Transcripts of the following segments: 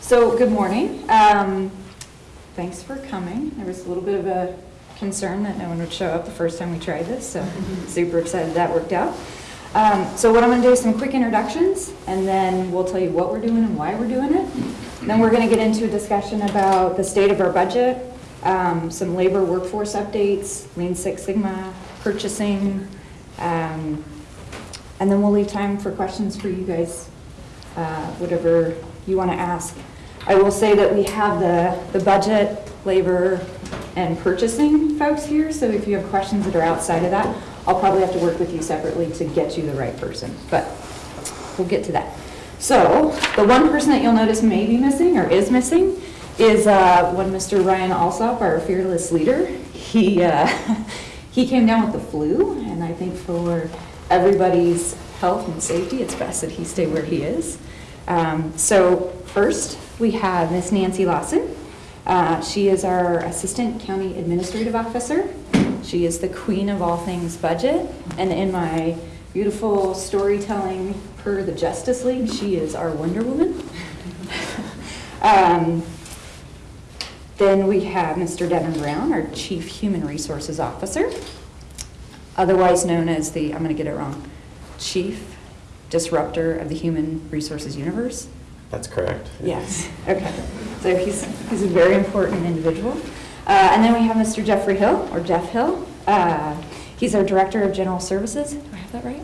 So, good morning. Um, Thanks for coming. There was a little bit of a concern that no one would show up the first time we tried this, so super excited that worked out. Um, So what I'm going to do is some quick introductions, and then we'll tell you what we're doing and why we're doing it. Then we're going to get into a discussion about the state of our budget, um, some labor workforce updates, Lean Six Sigma, purchasing, um, and then we'll leave time for questions for you guys, uh, whatever you want to ask. I will say that we have the, the budget, labor, and purchasing folks here, so if you have questions that are outside of that, I'll probably have to work with you separately to get you the right person, but we'll get to that. So, the one person that you'll notice may be missing, or is missing, is uh, one Mr. Ryan Alsop, our fearless leader. He, uh, he came down with the flu, and I think for everybody's health and safety, it's best that he stay where he is. Um, So first, we have Miss Nancy Lawson. Uh, She is our Assistant County Administrative Officer. She is the queen of all things budget, and in my beautiful storytelling per the Justice League, she is our Wonder Woman. Um, Then we have Mr. Devin Brown, our Chief Human Resources Officer, otherwise known as the, I'm going to get it wrong, Chief Disruptor of the Human Resources Universe. That's correct. Yes, okay. So he's, he's a very important individual. Uh, And then we have Mr. Jeffrey Hill, or Jeff Hill. Uh, He's our Director of General Services. Do I have that right?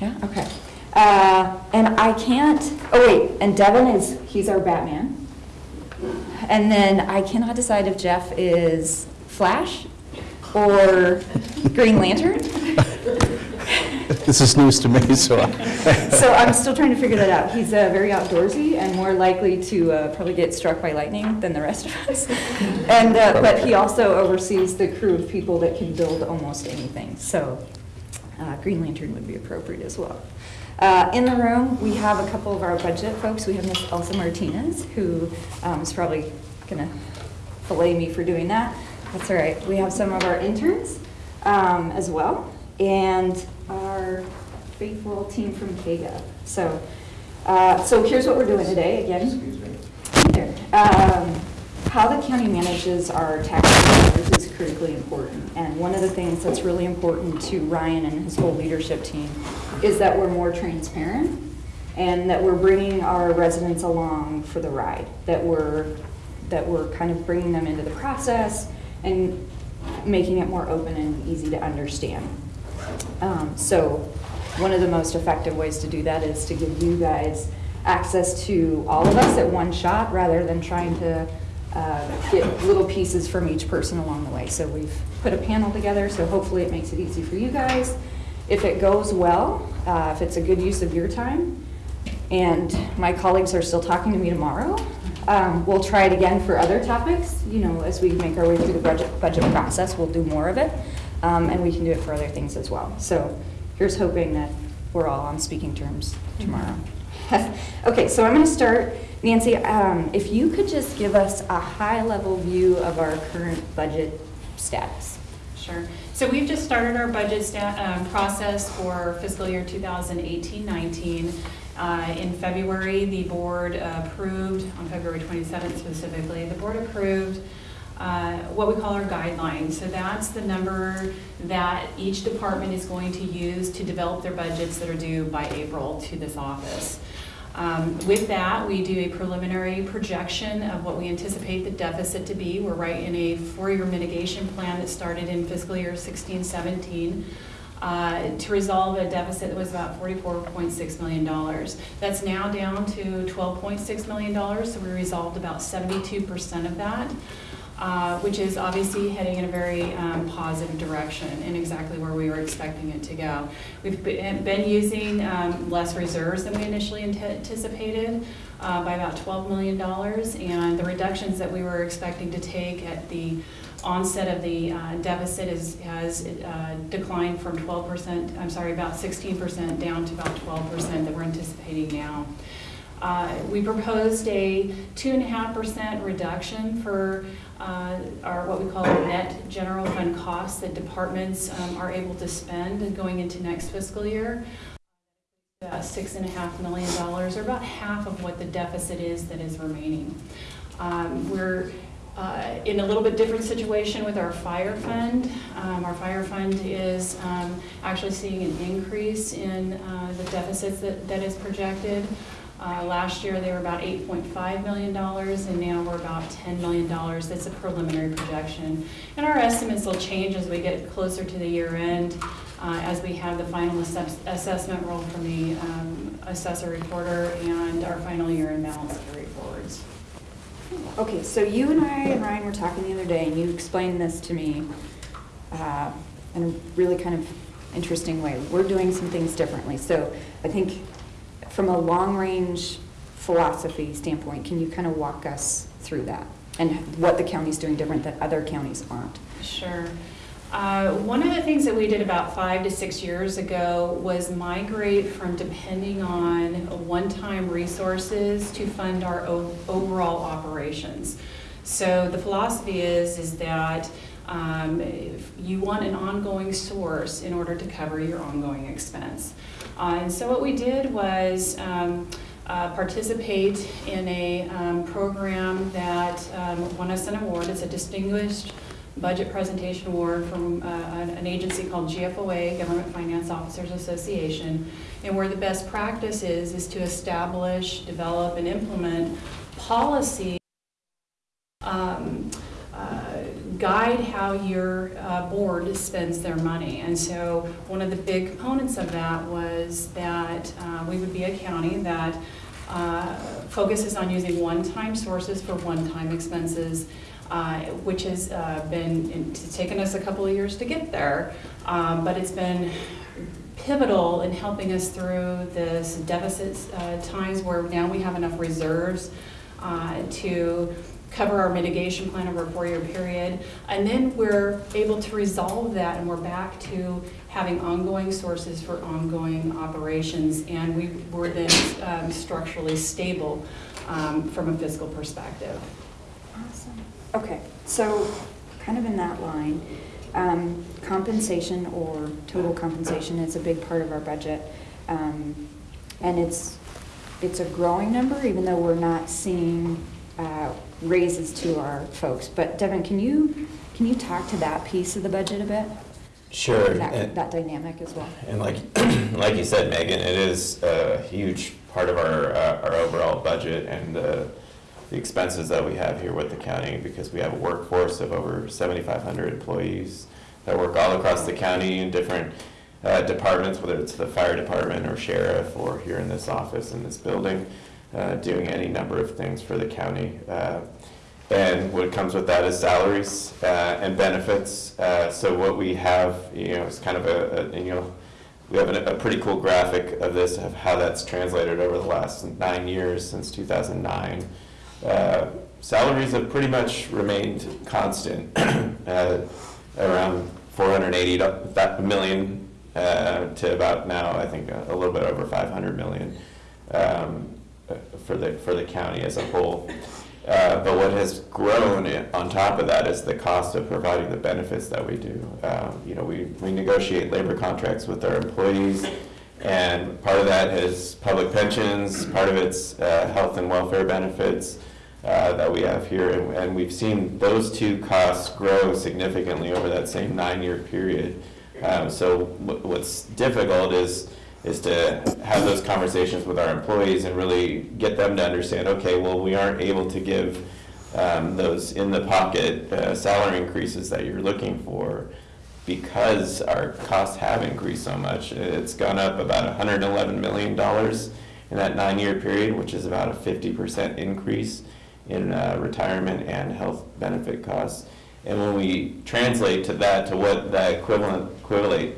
Yeah, okay. Uh, And I can't, oh wait, and Devin is, he's our Batman. And then I cannot decide if Jeff is Flash or Green Lantern. This is news to me, so I- So I'm still trying to figure that out. He's uh, very outdoorsy and more likely to uh, probably get struck by lightning than the rest of us. And, uh, but he also oversees the crew of people that can build almost anything. So uh, Green Lantern would be appropriate as well. Uh, In the room, we have a couple of our budget folks. We have Miss Elsa Martinez, who um, is probably going to fillet me for doing that. That's all right. We have some of our interns um, as well, and our faithful team from KGov. So, uh, so here's what we're doing today, again. Excuse me. Um, How the county manages our tax dollars is critically important. And one of the things that's really important to Ryan and his whole leadership team is that we're more transparent and that we're bringing our residents along for the ride, that we're, that we're kind of bringing them into the process and making it more open and easy to understand. Um, So one of the most effective ways to do that is to give you guys access to all of us at one shot rather than trying to uh, get little pieces from each person along the way. So we've put a panel together, so hopefully it makes it easy for you guys. If it goes well, uh, if it's a good use of your time, and my colleagues are still talking to me tomorrow. Um, We'll try it again for other topics, you know, as we make our way through the budget, budget process, we'll do more of it. Um, And we can do it for other things as well. So here's hoping that we're all on speaking terms tomorrow. Okay, so I'm going to start, Nancy, um, if you could just give us a high-level view of our current budget status. Sure. So we've just started our budget um, process for fiscal year 2018-19. Uh, In February, the board approved, on February 27th specifically, the board approved uh, what we call our guidelines. So that's the number that each department is going to use to develop their budgets that are due by April to this office. Um, With that, we do a preliminary projection of what we anticipate the deficit to be. We're right in a four-year mitigation plan that started in fiscal year 16, 17, uh, to resolve a deficit that was about $44.6 million. That's now down to $12.6 million, so we resolved about 72% of that uh, which is obviously heading in a very um, positive direction and exactly where we were expecting it to go. We've been using um, less reserves than we initially anticipated uh, by about $12 million, and the reductions that we were expecting to take at the onset of the uh, deficit is, has uh, declined from 12%, I'm sorry, about 16% down to about 12% that we're anticipating now. Uh, We proposed a 2.5% reduction for uh, our, what we call net general fund costs that departments um, are able to spend going into next fiscal year. uh, six and a half million dollars, or about half of what the deficit is that is remaining. Um, We're uh, in a little bit different situation with our fire fund. Um, Our fire fund is um, actually seeing an increase in uh, the deficits that that is projected. Uh, Last year, they were about $8.5 million, and now we're about $10 million. That's a preliminary projection. And our estimates will change as we get closer to the year end, uh, as we have the final assess- assessment roll from the um, assessor recorder and our final year-end balance carry forwards. Okay, so you and I and Ryan were talking the other day, and you explained this to me uh, in a really kind of interesting way. We're doing some things differently. So I think from a long-range philosophy standpoint, can you kind of walk us through that? And what the county's doing different that other counties aren't? Sure. Uh, One of the things that we did about five to six years ago was migrate from depending on one-time resources to fund our overall operations. So the philosophy is, is that um, you want an ongoing source in order to cover your ongoing expense. Uh, And so what we did was um, uh, participate in a um, program that um, won us an award. It's a distinguished budget presentation award from uh, an agency called GFOA, Government Finance Officers Association. And where the best practice is, is to establish, develop, and implement policy um, uh, guide how your uh, board spends their money. And so one of the big components of that was that uh, we would be a county that uh, focuses on using one-time sources for one-time expenses, uh, which has uh, been, it's taken us a couple of years to get there, um, but it's been pivotal in helping us through this deficit uh, times where now we have enough reserves to cover our mitigation plan over a four-year period. And then we're able to resolve that and we're back to having ongoing sources for ongoing operations. And we were then um, structurally stable um, from a fiscal perspective. Awesome. Okay, so kind of in that line, um, compensation or total compensation is a big part of our budget. Um, And it's, it's a growing number, even though we're not seeing uh, raises to our folks. But Devin, can you, can you talk to that piece of the budget a bit? Sure. That, And- that dynamic as well? And like, like you said, Megan, it is a huge part of our, uh, our overall budget and uh, the expenses that we have here with the county because we have a workforce of over 7,500 employees that work all across the county in different uh, departments, whether it's the fire department or sheriff or here in this office in this building, uh, doing any number of things for the county. Uh, And what comes with that is salaries uh, and benefits. Uh, So what we have, you know, is kind of a, a- you know, we have a a pretty cool graphic of this, of how that's translated over the last nine years, since 2009. Uh, Salaries have pretty much remained constant, uh, around 480 to- that million uh, to about now, I think, a a little bit over 500 million um, for the, for the county as a whole. Uh, But what has grown on top of that is the cost of providing the benefits that we do. Um, You know, we, we negotiate labor contracts with our employees, and part of that is public pensions, part of it's uh, health and welfare benefits uh, that we have here. And- And we've seen those two costs grow significantly over that same nine-year period. Um, So wh- what's difficult is, is to have those conversations with our employees and really get them to understand, okay, well, we aren't able to give um, those in-the-pocket uh, salary increases that you're looking for because our costs have increased so much. It's gone up about $111 million in that nine-year period, which is about a 50% increase in uh, retirement and health benefit costs. And when we translate to that, to what that equivalent, equivalent,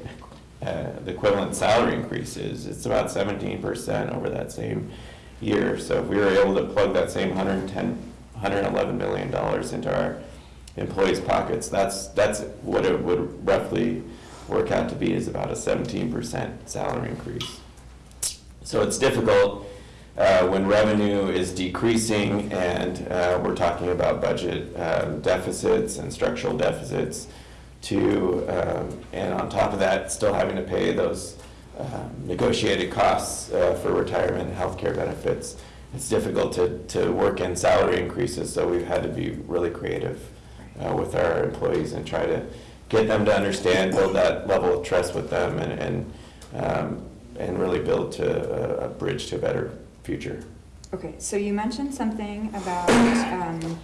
uh, the equivalent salary increase is, it's about seventeen percent over that same year. So if we were able to plug that same 110, 111 million dollars into our employees' pockets, that's, that's what it would roughly work out to be, is about a seventeen percent salary increase. So it's difficult uh, when revenue is decreasing and uh, we're talking about budget um, deficits and structural deficits to, um, and on top of that, still having to pay those um, negotiated costs uh, for retirement and healthcare benefits. It's difficult to, to work in salary increases, so we've had to be really creative uh, with our employees and try to get them to understand, build that level of trust with them, and, and, um, and really build to a, a bridge to a better future. Okay, so you mentioned something about, um,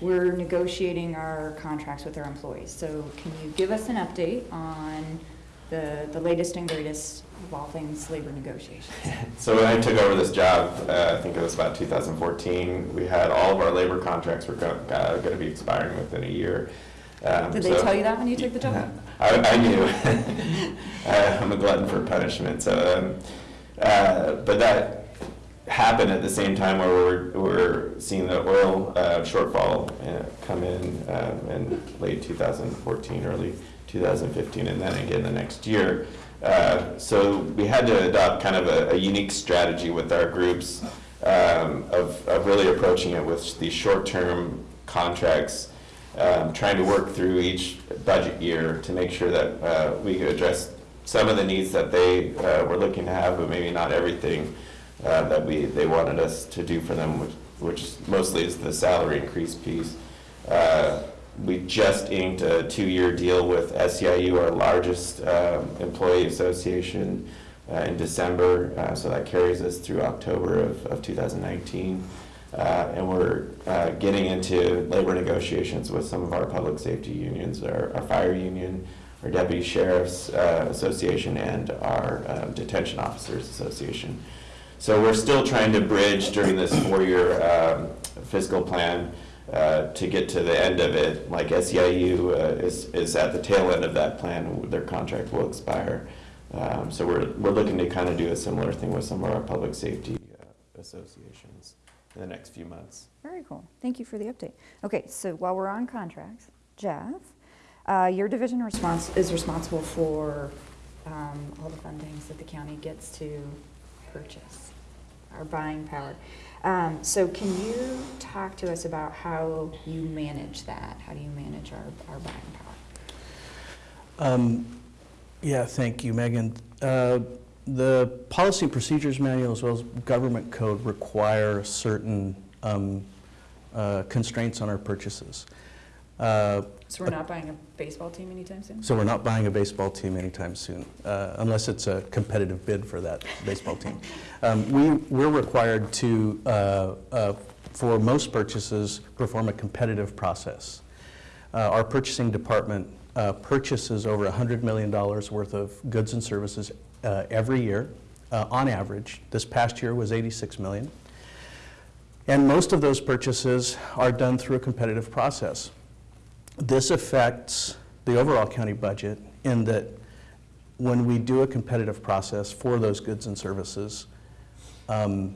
we're negotiating our contracts with our employees. So can you give us an update on the, the latest and greatest of all things labor negotiations? So when I took over this job, uh, I think it was about 2014, we had all of our labor contracts were going to be expiring within a year. Um, Did they so- tell you that when you took the job? I, I knew. Uh, I'm a glutton for punishment, so, um, uh, but that happened at the same time where we're, we're seeing the oil uh, shortfall uh, come in um, in late 2014, early 2015, and then again the next year. Uh, So we had to adopt kind of a, a unique strategy with our groups um, of, of really approaching it with these short-term contracts, um, trying to work through each budget year to make sure that uh, we could address some of the needs that they uh, were looking to have, but maybe not everything uh, that we, they wanted us to do for them, which, which mostly is the salary increase piece. Uh, We just inked a two-year deal with SEIU, our largest um, employee association, uh, in December, uh, so that carries us through October of, of 2019. Uh, And we're uh, getting into labor negotiations with some of our public safety unions, our, our fire union, our deputy sheriff's uh, association, and our uh, detention officers association. So we're still trying to bridge during this four-year um, fiscal plan uh, to get to the end of it. Like SEIU uh, is, is at the tail end of that plan, their contract will expire. Um, So we're, we're looking to kind of do a similar thing with some of our public safety uh, associations in the next few months. Very cool. Thank you for the update. Okay, so while we're on contracts, Jeff, uh, your division response is responsible for um, all the fundings that the county gets to purchase, our buying power. Um, So can you talk to us about how you manage that? How do you manage our, our buying power? Um, Yeah, thank you, Megan. Uh, The policy and procedures manual as well as government code require certain um, uh, constraints on our purchases. Uh, So we're not buying a baseball team anytime soon? So we're not buying a baseball team anytime soon, uh, unless it's a competitive bid for that baseball team. Um, We, we're required to, uh, uh, for most purchases, perform a competitive process. Uh, Our purchasing department uh, purchases over $100 million worth of goods and services uh, every year, uh, on average. This past year was 86 million. And most of those purchases are done through a competitive process. This affects the overall county budget in that when we do a competitive process for those goods and services, um,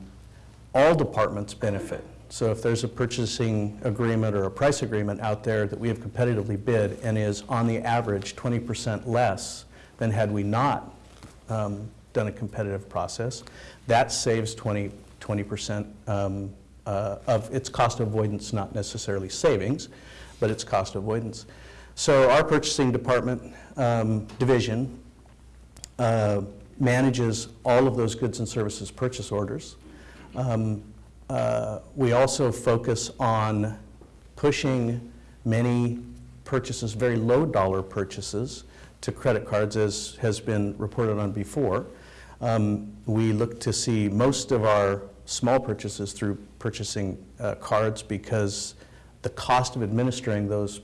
all departments benefit. So if there's a purchasing agreement or a price agreement out there that we have competitively bid and is on the average 20% less than had we not um, done a competitive process, that saves 20, 20% um, uh, of its cost avoidance, not necessarily savings, but it's cost avoidance. So our purchasing department um, division uh, manages all of those goods and services purchase orders. Um, uh, We also focus on pushing many purchases, very low dollar purchases, to credit cards, as has been reported on before. Um, We look to see most of our small purchases through purchasing uh, cards because the cost of administering those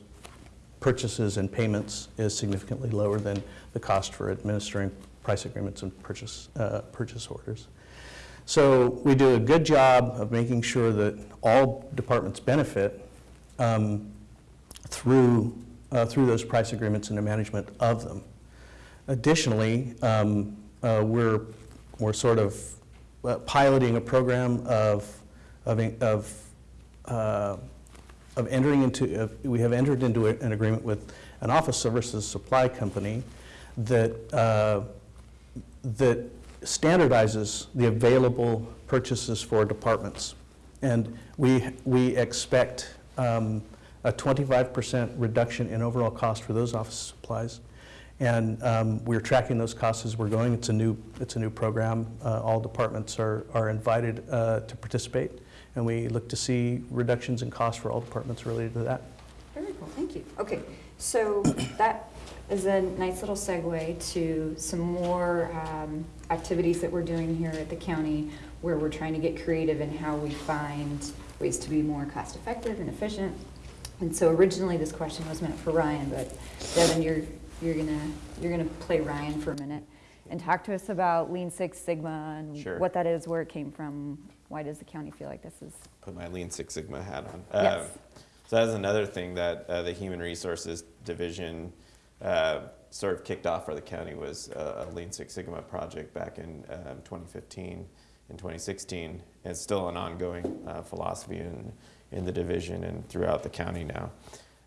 purchases and payments is significantly lower than the cost for administering price agreements and purchase, uh, purchase orders. So we do a good job of making sure that all departments benefit um, through, uh, through those price agreements and the management of them. Additionally, um, uh, we're, we're sort of uh, piloting a program of, of, of, uh, of entering into, of- we have entered into a- an agreement with an office services supply company that, uh, that standardizes the available purchases for departments. And we, we expect um, a 25% reduction in overall cost for those office supplies And um, we're tracking those costs as we're going. It's a new, it's a new program. Uh, All departments are, are invited uh, to participate, and we look to see reductions in costs for all departments related to that. Very cool, thank you. Okay, so that is a nice little segue to some more um, activities that we're doing here at the county where we're trying to get creative in how we find ways to be more cost-effective and efficient. And so originally, this question was meant for Ryan, but Devin, you're, you're gonna, you're gonna play Ryan for a minute and talk to us about Lean Six Sigma and Sure. what that is, where it came from. Why does the county feel like this is? Put my Lean Six Sigma hat on. Yes. Um, So that's another thing that uh, the Human Resources Division uh, sort of kicked off for the county was uh, a Lean Six Sigma project back in um, 2015 and 2016. It's still an ongoing uh, philosophy in, in the division and throughout the county now.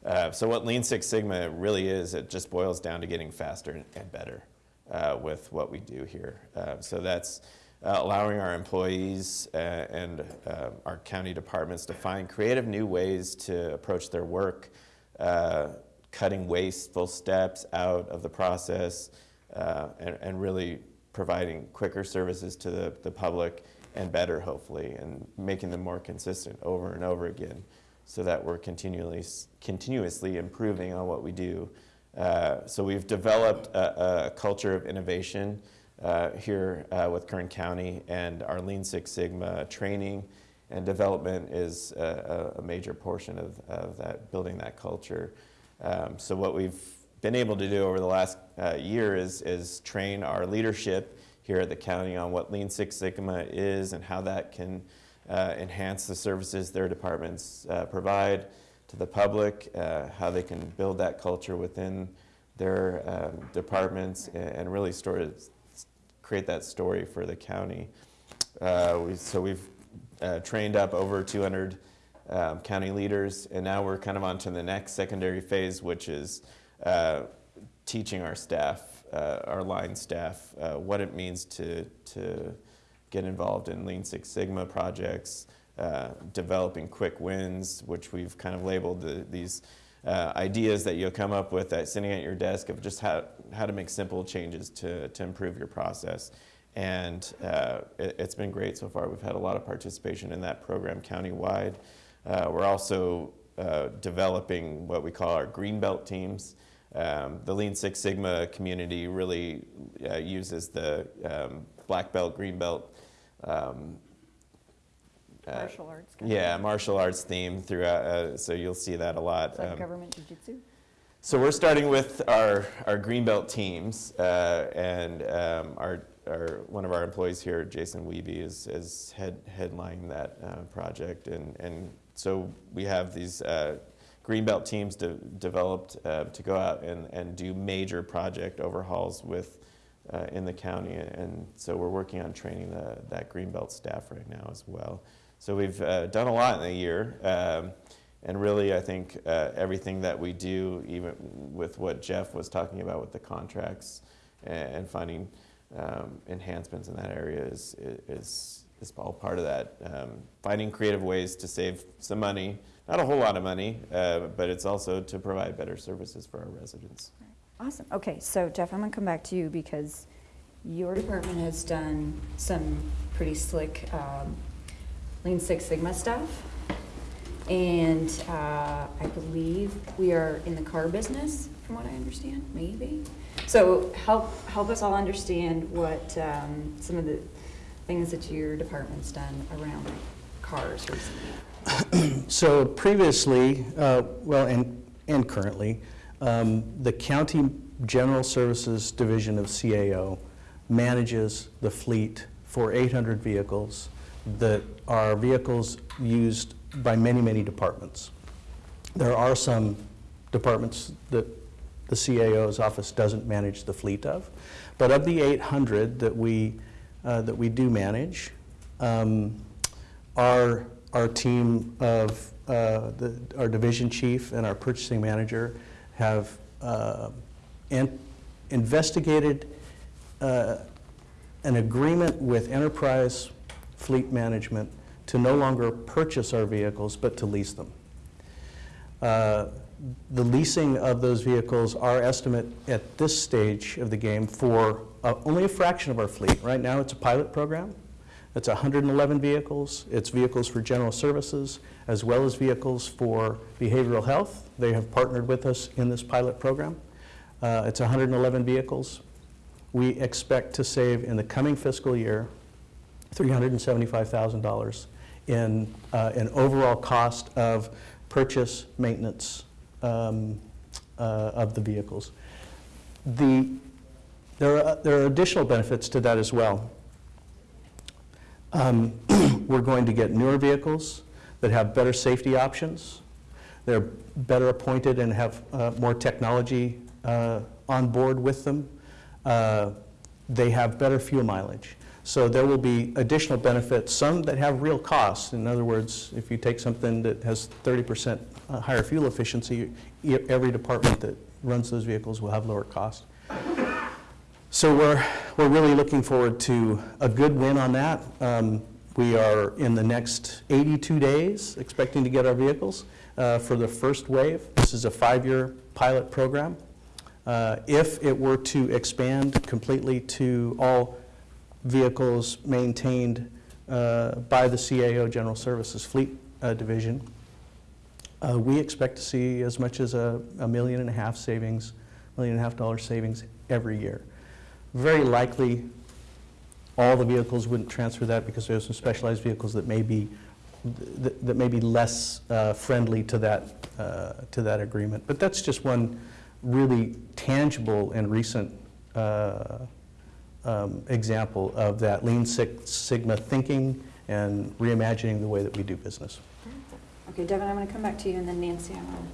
Uh, So what Lean Six Sigma really is, it just boils down to getting faster and- and better uh, with what we do here. Uh, So that's uh, allowing our employees uh, and uh, our county departments to find creative new ways to approach their work, uh, cutting wasteful steps out of the process, uh, and, and really providing quicker services to the, the public and better, hopefully, and making them more consistent over and over again so that we're continually, continuously improving on what we do. Uh, so we've developed a, a culture of innovation uh, here uh, with Kern County, and our Lean Six Sigma training and development is a, a a major portion of, of that, building that culture. Um, so what we've been able to do over the last uh, year is, is train our leadership here at the county on what Lean Six Sigma is and how that can uh, enhance the services their departments uh, provide to the public, uh, how they can build that culture within their um, departments and, really of create that story for the county. Uh, we, so we've uh, trained up over 200 um, county leaders, and now we're kind of on to the next secondary phase, which is uh, teaching our staff, uh, our line staff, uh, what it means to, to get involved in Lean Six Sigma projects, uh, developing quick wins, which we've kind of labeled the, these ideas that you'll come up with at sitting at your desk of just how, how to make simple changes to, to improve your process. And uh, it, it's been great so far. We've had a lot of participation in that program countywide. Uh, we're also uh, developing what we call our Greenbelt teams. Um, the Lean Six Sigma community really uh, uses the um, Black Belt, Green Belt um, uh, Martial arts. yeah, martial arts theme throughout, uh, so you'll see that a lot. It's like Um, government jujitsu. So we're starting with our, our Greenbelt teams, uh, and um, our, our, one of our employees here, Jason Weeby, is, is head, headlining that uh, project. And, and so we have these uh, Greenbelt teams de- developed uh, to go out and, and do major project overhauls with, uh, in the county. And so we're working on training the, that Greenbelt staff right now as well. So we've uh, done a lot in a year. Um, and really, I think uh, everything that we do, even with what Jeff was talking about with the contracts and, and finding um, enhancements in that area, is, is, is all part of that. Um, finding creative ways to save some money, not a whole lot of money, uh, but it's also to provide better services for our residents. Awesome. Okay, so Jeff, I'm gonna come back to you because your department has done some pretty slick um, Lean Six Sigma stuff. And uh, I believe we are in the car business, from what I understand, maybe. So help, help us all understand what um, some of the things that your department's done around cars recently. So previously, uh, well, and, and currently, um, the County General Services Division of CAO manages the fleet for 800 vehicles that are vehicles used by many, many departments. There are some departments that the CAO's office doesn't manage the fleet of, but of the 800 that we, uh, that we do manage, um, our, our team of, uh, the, our division chief and our purchasing manager have uh, in- investigated uh, an agreement with Enterprise Fleet Management to no longer purchase our vehicles, but to lease them. Uh, The leasing of those vehicles, our estimate at this stage of the game for uh, only a fraction of our fleet. Right now, it's a pilot program. It's 111 vehicles. It's vehicles for general services as well as vehicles for behavioral health. They have partnered with us in this pilot program. Uh, It's 111 vehicles. We expect to save in the coming fiscal year $375,000 in uh, an overall cost of purchase, maintenance um, uh, of the vehicles. The, there are, there are additional benefits to that as well. Um, We're going to get newer vehicles that have better safety options. They're better appointed and have uh, more technology uh, on board with them. Uh, They have better fuel mileage. So there will be additional benefits, some that have real costs. In other words, if you take something that has 30% higher fuel efficiency, every department that runs those vehicles will have lower cost. So we're, we're really looking forward to a good win on that. Um, We are in the next 82 days expecting to get our vehicles uh, for the first wave. This is a five-year pilot program. Uh, If it were to expand completely to all vehicles maintained uh, by the CAO General Services Fleet uh, Division, uh, we expect to see as much as a a million and a half savings, million and a half dollar savings every year. Very likely, all the vehicles wouldn't transfer that because there's some specialized vehicles that may be, that that may be less uh, friendly to that, uh, to that agreement. But that's just one really tangible and recent uh, um, example of that Lean Six Sigma thinking and reimagining the way that we do business. Okay, Devin, I'm going to come back to you, and then Nancy, I'm going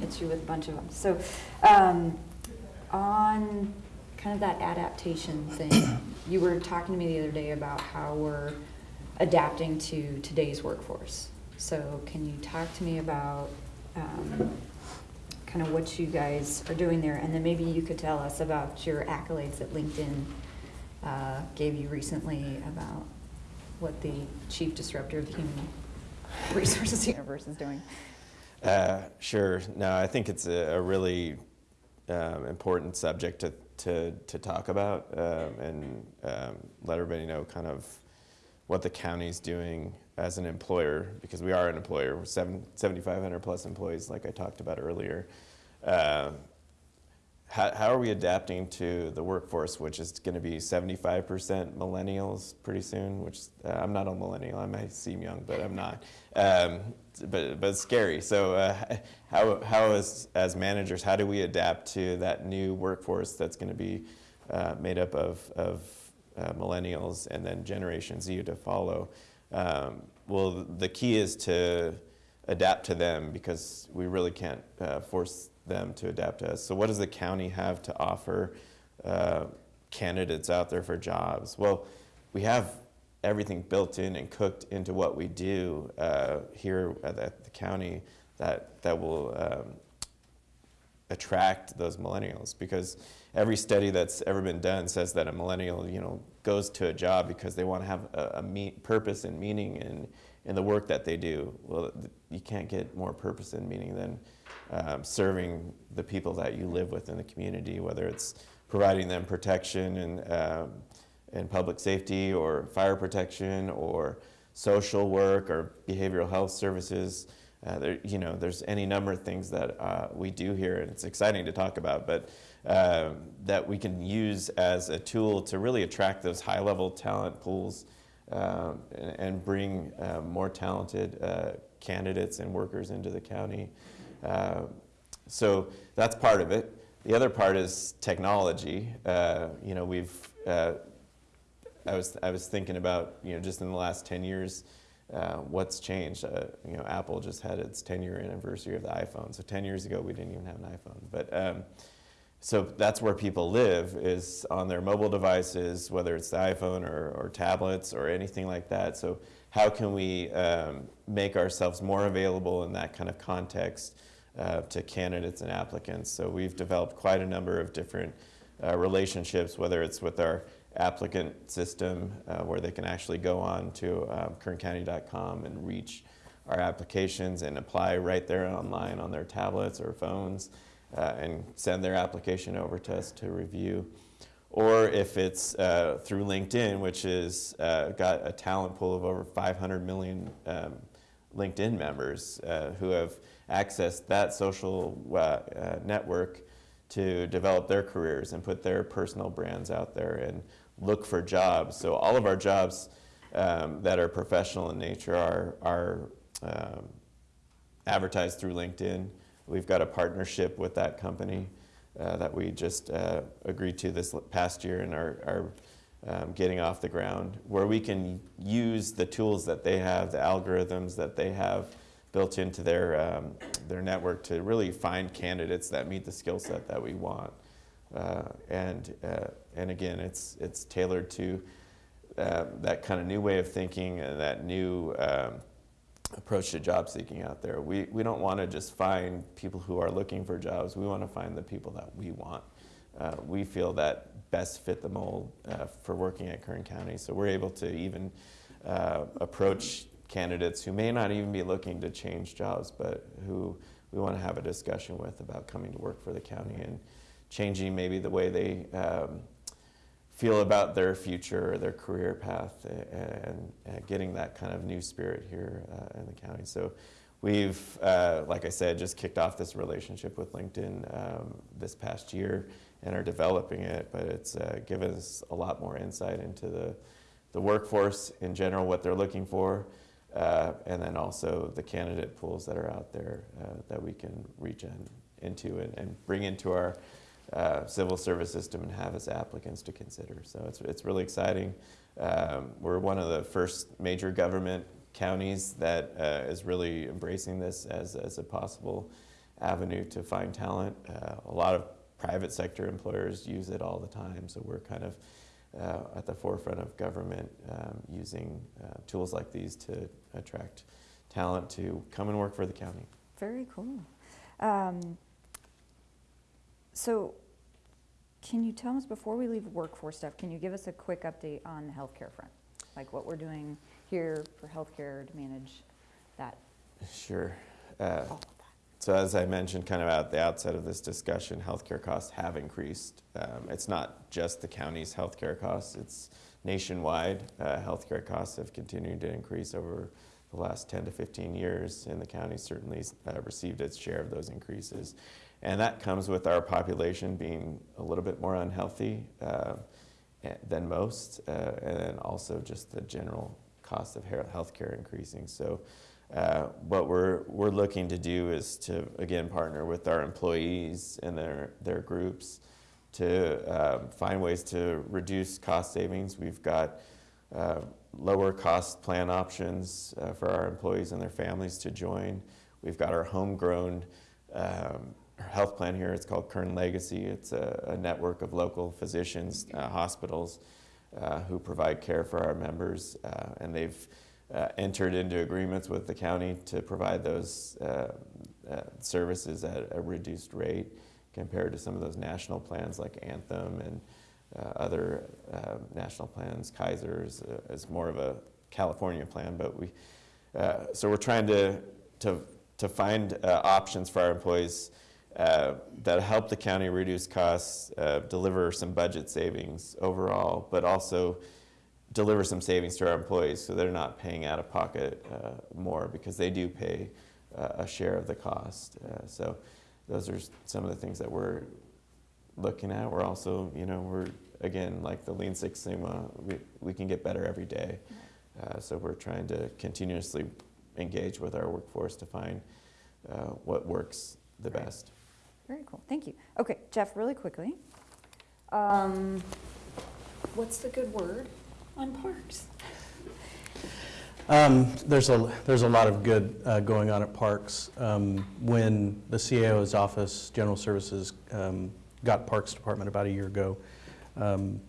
to hit you with a bunch of them. So, um, on kind of that adaptation thing, you were talking to me the other day about how we're adapting to today's workforce. So can you talk to me about um, kind of what you guys are doing there? And then maybe you could tell us about your accolades at LinkedIn uh, gave you recently about what the chief disruptor of the human resources universe is doing. Uh, Sure. No, I think it's a a really um, important subject to, to, to talk about um, and um, let everybody know kind of what the county's doing as an employer, because we are an employer. We're seven- 7,500 plus employees, like I talked about earlier. Um, how, how are we adapting to the workforce, which is going to be 75% millennials pretty soon? Which uh, I'm not a millennial. I might seem young, but I'm not. Um, but but it's scary. So uh, how how as as managers, how do we adapt to that new workforce that's going to be uh, made up of of uh, millennials and then Generation Z to follow? Um, well, the key is to adapt to them because we really can't uh, force them to adapt to us. So, what does the county have to offer uh, candidates out there for jobs? Well, we have everything built in and cooked into what we do uh, here at the, at the county that that will um, attract those millennials because every study that's ever been done says that a millennial you know goes to a job because they want to have a, a purpose and meaning in in the work that they do well you can't get more purpose and meaning than um, serving the people that you live with in the community whether it's providing them protection and um, and public safety or fire protection or social work or behavioral health services. Uh, there, you know, there's any number of things that uh, we do here, and it's exciting to talk about, but um, that we can use as a tool to really attract those high-level talent pools um, and, and bring uh, more talented uh, candidates and workers into the county. Uh, so that's part of it. The other part is technology. Uh, you know, we've uh, I was I was thinking about you know just in the last 10 years. Uh, what's changed? Uh, you know, Apple just had its 10-year anniversary of the iPhone. So 10 years ago, we didn't even have an iPhone. But um, so that's where people live is on their mobile devices, whether it's the iPhone or, or tablets or anything like that. So how can we um, make ourselves more available in that kind of context uh, to candidates and applicants? So we've developed quite a number of different uh, relationships, whether it's with our applicant system uh, where they can actually go on to um, kerncounty.com and reach our applications and apply right there online on their tablets or phones uh, and send their application over to us to review. Or if it's uh, through LinkedIn, which has uh, got a talent pool of over 500 million um, LinkedIn members uh, who have accessed that social uh, uh, network to develop their careers and put their personal brands out there and look for jobs. So all of our jobs um, that are professional in nature are, are um, advertised through LinkedIn. We've got a partnership with that company uh, that we just uh, agreed to this past year and are, are um, getting off the ground, where we can use the tools that they have, the algorithms that they have built into their, um, their network to really find candidates that meet the skill set that we want. Uh, and, uh, and again, it's, it's tailored to uh, that kind of new way of thinking and that new um, approach to job seeking out there. We, we don't want to just find people who are looking for jobs. We want to find the people that we want. Uh, we feel that best fit the mold uh, for working at Kern County. So we're able to even uh, approach candidates who may not even be looking to change jobs, but who we want to have a discussion with about coming to work for the county and changing maybe the way they um, feel about their future or their career path and, and getting that kind of new spirit here uh, in the county. So we've, uh, like I said, just kicked off this relationship with LinkedIn um, this past year and are developing it, but it's uh, given us a lot more insight into the, the workforce in general, what they're looking for, uh, and then also the candidate pools that are out there uh, that we can reach in, into and, and bring into our uh, civil service system and have as applicants to consider. So it's, it's really exciting. Um, we're one of the first major government counties that uh, is really embracing this as, as a possible avenue to find talent. Uh, a lot of private sector employers use it all the time, so we're kind of uh, at the forefront of government um, using uh, tools like these to attract talent to come and work for the county. Very cool. Um, so, can you tell us before we leave workforce stuff? Can you give us a quick update on the healthcare front, like what we're doing here for healthcare to manage that? Sure. Uh, that? So as I mentioned kind of at the outset of this discussion, healthcare costs have increased. Um, it's not just the county's healthcare costs, it's nationwide. Uh, healthcare costs have continued to increase over the last 10 to 15 years, and the county certainly uh, received its share of those increases. And that comes with our population being a little bit more unhealthy uh, than most, uh, and then also just the general cost of healthcare increasing. So uh, what we're, we're looking to do is to, again, partner with our employees and their, their groups to uh, find ways to reduce cost savings. We've got uh, lower cost plan options uh, for our employees and their families to join. We've got our homegrown um, health plan here. It's called Kern Legacy. It's a, a network of local physicians, uh, hospitals uh, who provide care for our members, and they've uh, entered into agreements with the county to provide those uh, uh, services at a reduced rate compared to some of those national plans like Anthem and uh, other uh, national plans. Kaiser's uh, is more of a California plan, but we so we're trying to to to find options for our employees. That help the county reduce costs, deliver some budget savings overall, but also deliver some savings to our employees so they're not paying out of pocket uh, more because they do pay uh, a share of the cost. Uh, so those are some of the things that we're looking at. We're also, you know, we're again like the Lean Six Sigma, we, we can get better every day. Uh, so we're trying to continuously engage with our workforce to find uh, what works the best. Very cool. Thank you. Okay, Jeff, really quickly. Um, what's the good word? on parks? Um, there's a there's a lot of good uh, going on at parks. Um, when the CAO's office, General Services, um, got Parks Department about a year ago, um,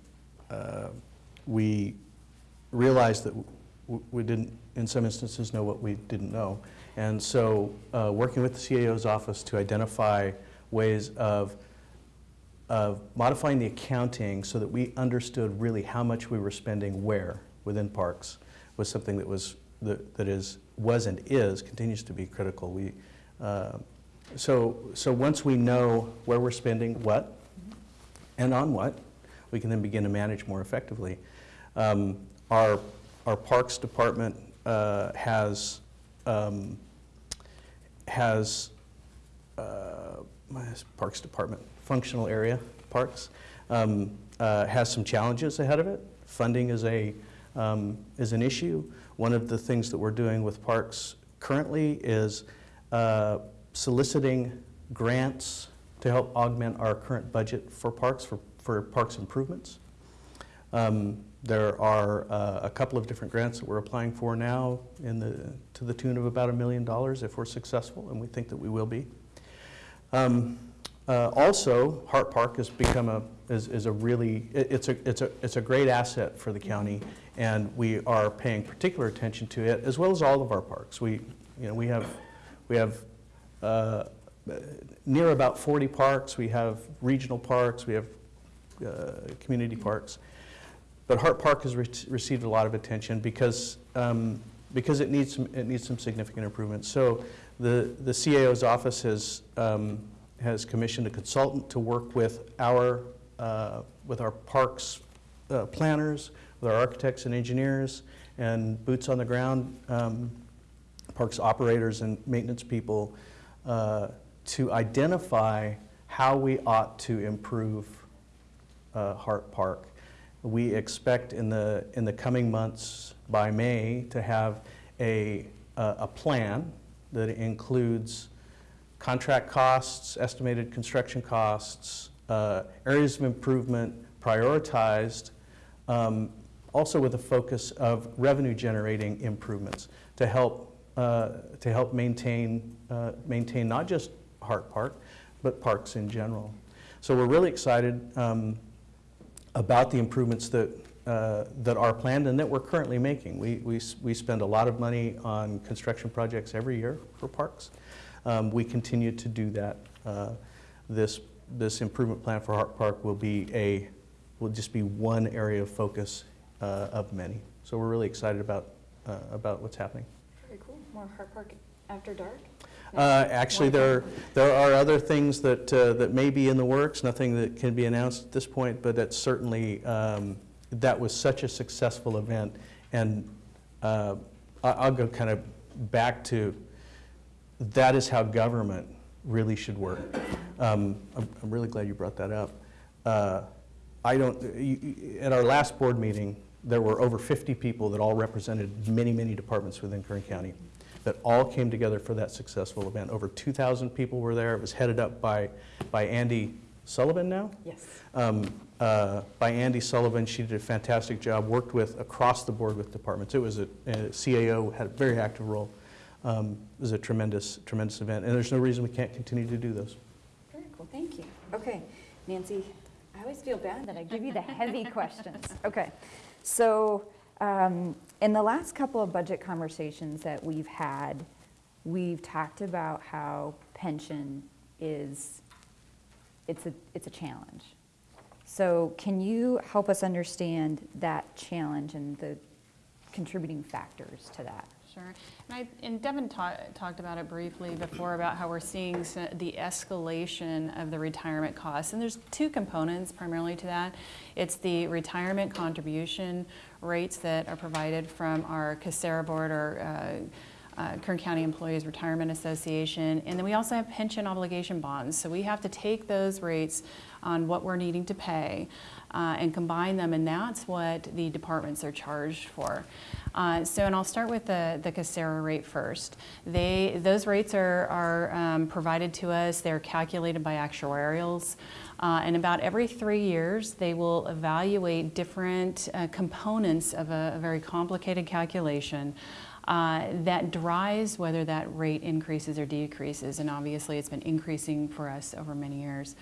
uh, we realized that we didn't, in some instances, know what we didn't know, and so uh, working with the CAO's office to identify ways of of modifying the accounting so that we understood really how much we were spending where within parks was something that was that, that is was and is, continues to be critical. We, uh, so, so once we know where we're spending what and on what, we can then begin to manage more effectively. Um, Our, our Parks Department uh, has, um, has uh, my Parks Department, functional area, parks, um, uh, has some challenges ahead of it. Funding is a, um, is an issue. One of the things that we're doing with parks currently is uh, soliciting grants to help augment our current budget for parks, for, for parks improvements. Um, There are uh, a couple of different grants that we're applying for now in the, to the tune of about a million dollars if we're successful, and we think that we will be. Um, uh, Also, Hart Park has become a, is is a really, it- it's a, it's a, it's a great asset for the county, and we are paying particular attention to it, as well as all of our parks. We, you know, we have, we have uh, near about 40 parks, we have regional parks, we have uh, community parks. But Hart Park has re- received a lot of attention because, um, because it needs some, it needs some significant improvements. So the, the CAO's office has, um, has commissioned a consultant to work with our, uh, with our parks uh, planners, with our architects and engineers, and boots on the ground, um, parks operators and maintenance people, uh, to identify how we ought to improve uh, Hart Park. We expect in the, in the coming months, by May, to have a, a a plan that includes contract costs, estimated construction costs, uh, areas of improvement prioritized, um, also with a focus of revenue-generating improvements to help, uh, to help maintain, uh, maintain not just Hart Park, but parks in general. So we're really excited um, about the improvements that, uh, that are planned and that we're currently making. We, we, we spend a lot of money on construction projects every year for parks. Um, We continue to do that. Uh, This, this improvement plan for Hart Park will be a, will just be one area of focus uh, of many. So we're really excited about, uh, about what's happening. Very cool. More Hart Park after dark? Uh, Actually, there, there are other things that, uh, that may be in the works, nothing that can be announced at this point, but that's certainly, um, that was such a successful event. And uh, I'll go kind of back to, that is how government really should work. Um, I'm I'm really glad you brought that up. Uh, I don't, you- at our last board meeting, there were over 50 people that all represented many, many departments within Kern County that all came together for that successful event. Over 2,000 people were there. It was headed up by, by Andy Sullivan now? Yes. um, uh, by Andy Sullivan. She did a fantastic job, worked with, across the board with departments. It was a, a CAO, had a very active role. Um, It was a tremendous, tremendous event, and there's no reason we can't continue to do those. Very cool, thank you. Okay, Nancy, I always feel bad that I give you the heavy questions. Okay, so um, in the last couple of budget conversations that we've had, we've talked about how pension is, it's a, it's a challenge. So can you help us understand that challenge and the contributing factors to that? Sure. And I, and Devin ta- talked about it briefly before about how we're seeing the escalation of the retirement costs. And there's two components primarily to that. It's the retirement contribution rates that are provided from our KCERA Board or uh, uh, Kern County Employees Retirement Association. And then we also have pension obligation bonds. So we have to take those rates on what we're needing to pay uh, and combine them, and that's what the departments are charged for. Uh, so, and I'll start with the, the KCERA rate first. They, those rates are, are um, provided to us, they're calculated by actuarials. Uh, and about every three years, they will evaluate different uh, components of a, a very complicated calculation uh, that drives whether that rate increases or decreases. And obviously, it's been increasing for us over many years.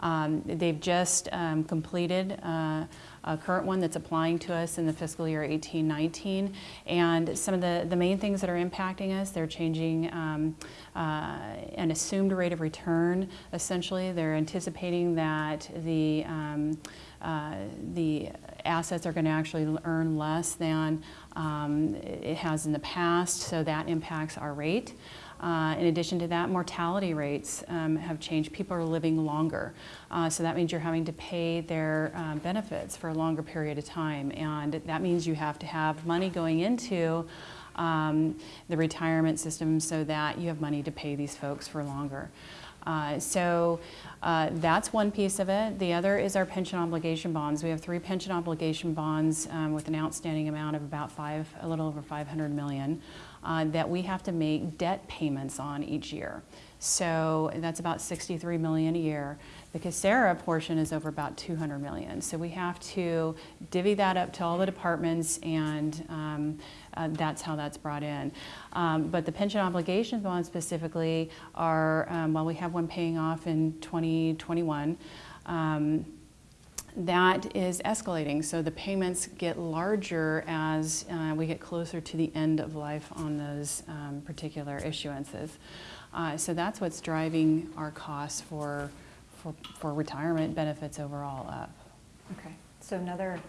Um, They've just um, completed uh, a current one that's applying to us in the fiscal year 18-19. And some of the, the main things that are impacting us, they're changing um, uh, an assumed rate of return, essentially. They're anticipating that the, um, uh, the assets are going to actually earn less than um, it has in the past, so that impacts our rate. Uh, in addition to that, mortality rates um, have changed. People are living longer. Uh, so that means you're having to pay their um, benefits for a longer period of time. And that means you have to have money going into um, the retirement system so that you have money to pay these folks for longer. Uh, so uh, that's one piece of it. The other is our pension obligation bonds. We have three pension obligation bonds um, with an outstanding amount of about five, a little over 500 million, uh, that we have to make debt payments on each year. So that's about 63 million a year. The KCERA portion is over about 200 million. So we have to divvy that up to all the departments and um, uh, that's how that's brought in. Um, but the pension obligations bonds specifically are, um, well, we have one paying off in 2021. Um, that is escalating, so the payments get larger as uh, we get closer to the end of life on those um, particular issuances. Uh, so that's what's driving our costs for, for, for retirement benefits overall up. Okay, so another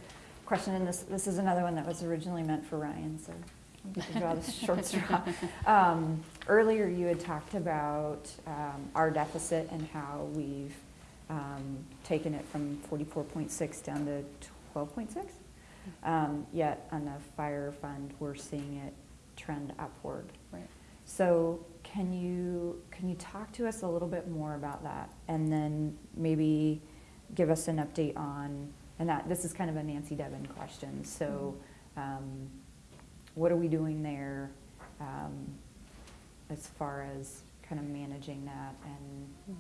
question, and this, this is another one that was originally meant for Ryan, so you can draw the short straw. Um, Earlier, you had talked about um, our deficit and how we've um, taken it from 44.6 down to 12.6. Um, Yet on the fire fund, we're seeing it trend upward. Right. So can you, can you talk to us a little bit more about that? And then maybe give us an update on, and that, this is kind of a Nancy Devin question, so um, what are we doing there um, as far as kind of managing that and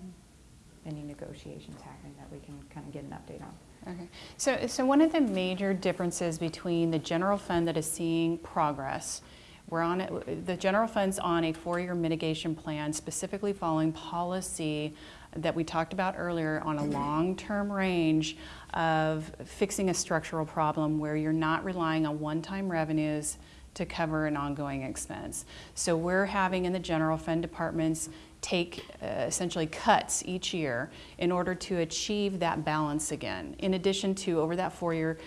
any negotiations happening that we can kind of get an update on? Okay, so, so one of the major differences between the general fund that is seeing progress, we're on, it- the general fund's on a four-year mitigation plan specifically following policy that we talked about earlier on a long-term range of fixing a structural problem where you're not relying on one-time revenues to cover an ongoing expense. So we're having in the general fund departments take uh, essentially cuts each year in order to achieve that balance again. In addition to over that four-year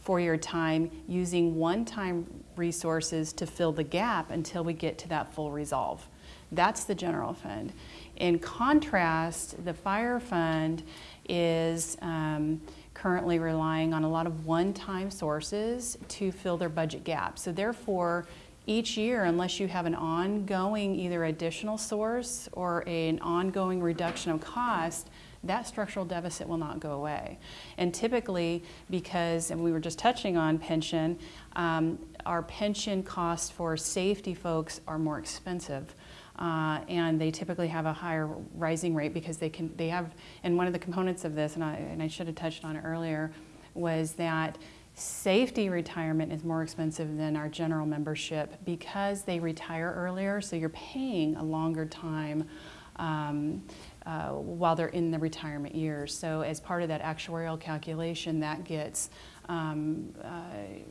four-year time using one-time resources to fill the gap until we get to that full resolve. That's the general fund. In contrast, the fire fund is um, currently relying on a lot of one-time sources to fill their budget gap. So therefore, each year, unless you have an ongoing either additional source or an ongoing reduction of cost, that structural deficit will not go away. And typically, because, and we were just touching on pension, um, our pension costs for safety folks are more expensive. Uh, and they typically have a higher rising rate because they can, they have, and one of the components of this, and I, and I should have touched on it earlier, was that safety retirement is more expensive than our general membership because they retire earlier, so you're paying a longer time um, uh, while they're in the retirement years. So as part of that actuarial calculation, that gets um, uh,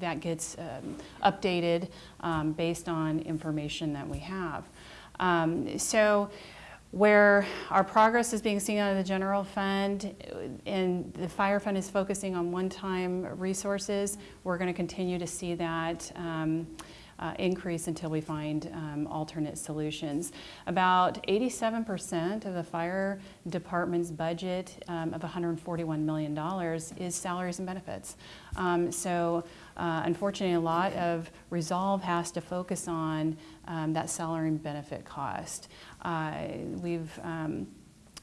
that gets um, updated um, based on information that we have. Um, so where our progress is being seen out of the general fund and the fire fund is focusing on one-time resources, we're going to continue to see that um, uh, increase until we find um, alternate solutions. About 87% of the fire department's budget um, of $141 million is salaries and benefits. Um, so uh, unfortunately, a lot of resolve has to focus on um, that salary and benefit cost. Uh, we've um,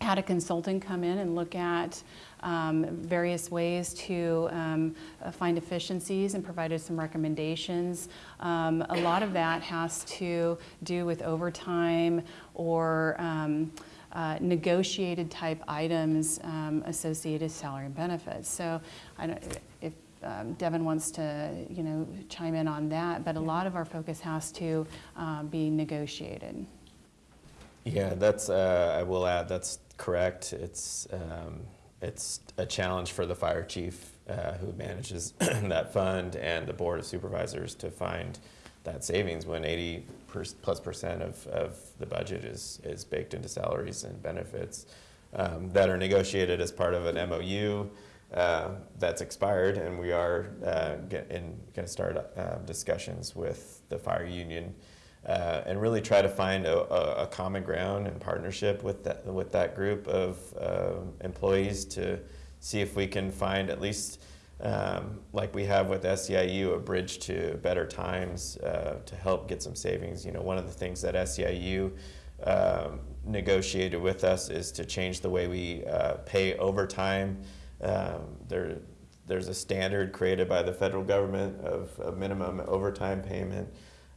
had a consultant come in and look at um, various ways to um, uh, find efficiencies and provided some recommendations. Um, a lot of that has to do with overtime or um, uh, negotiated type items um, associated salary and benefits. So I don't, if um, Devin wants to, you know, chime in on that, but a lot of our focus has to um, be negotiated. Yeah, that's, uh, I will add, that's correct. It's, um, it's a challenge for the fire chief uh, who manages that fund and the board of supervisors to find that savings when 80 per, plus percent of, of the budget is, is baked into salaries and benefits um, that are negotiated as part of an MOU uh, that's expired, and we are uh, in, going to start uh, discussions with the fire union uh, and really try to find a, a, common ground and partnership with that with that group of uh, employees to see if we can find at least um, like we have with SEIU a bridge to better times uh, to help get some savings. You know, one of the things that SEIU um, negotiated with us is to change the way we pay overtime. Um, there, there's a standard created by the federal government of a minimum overtime payment.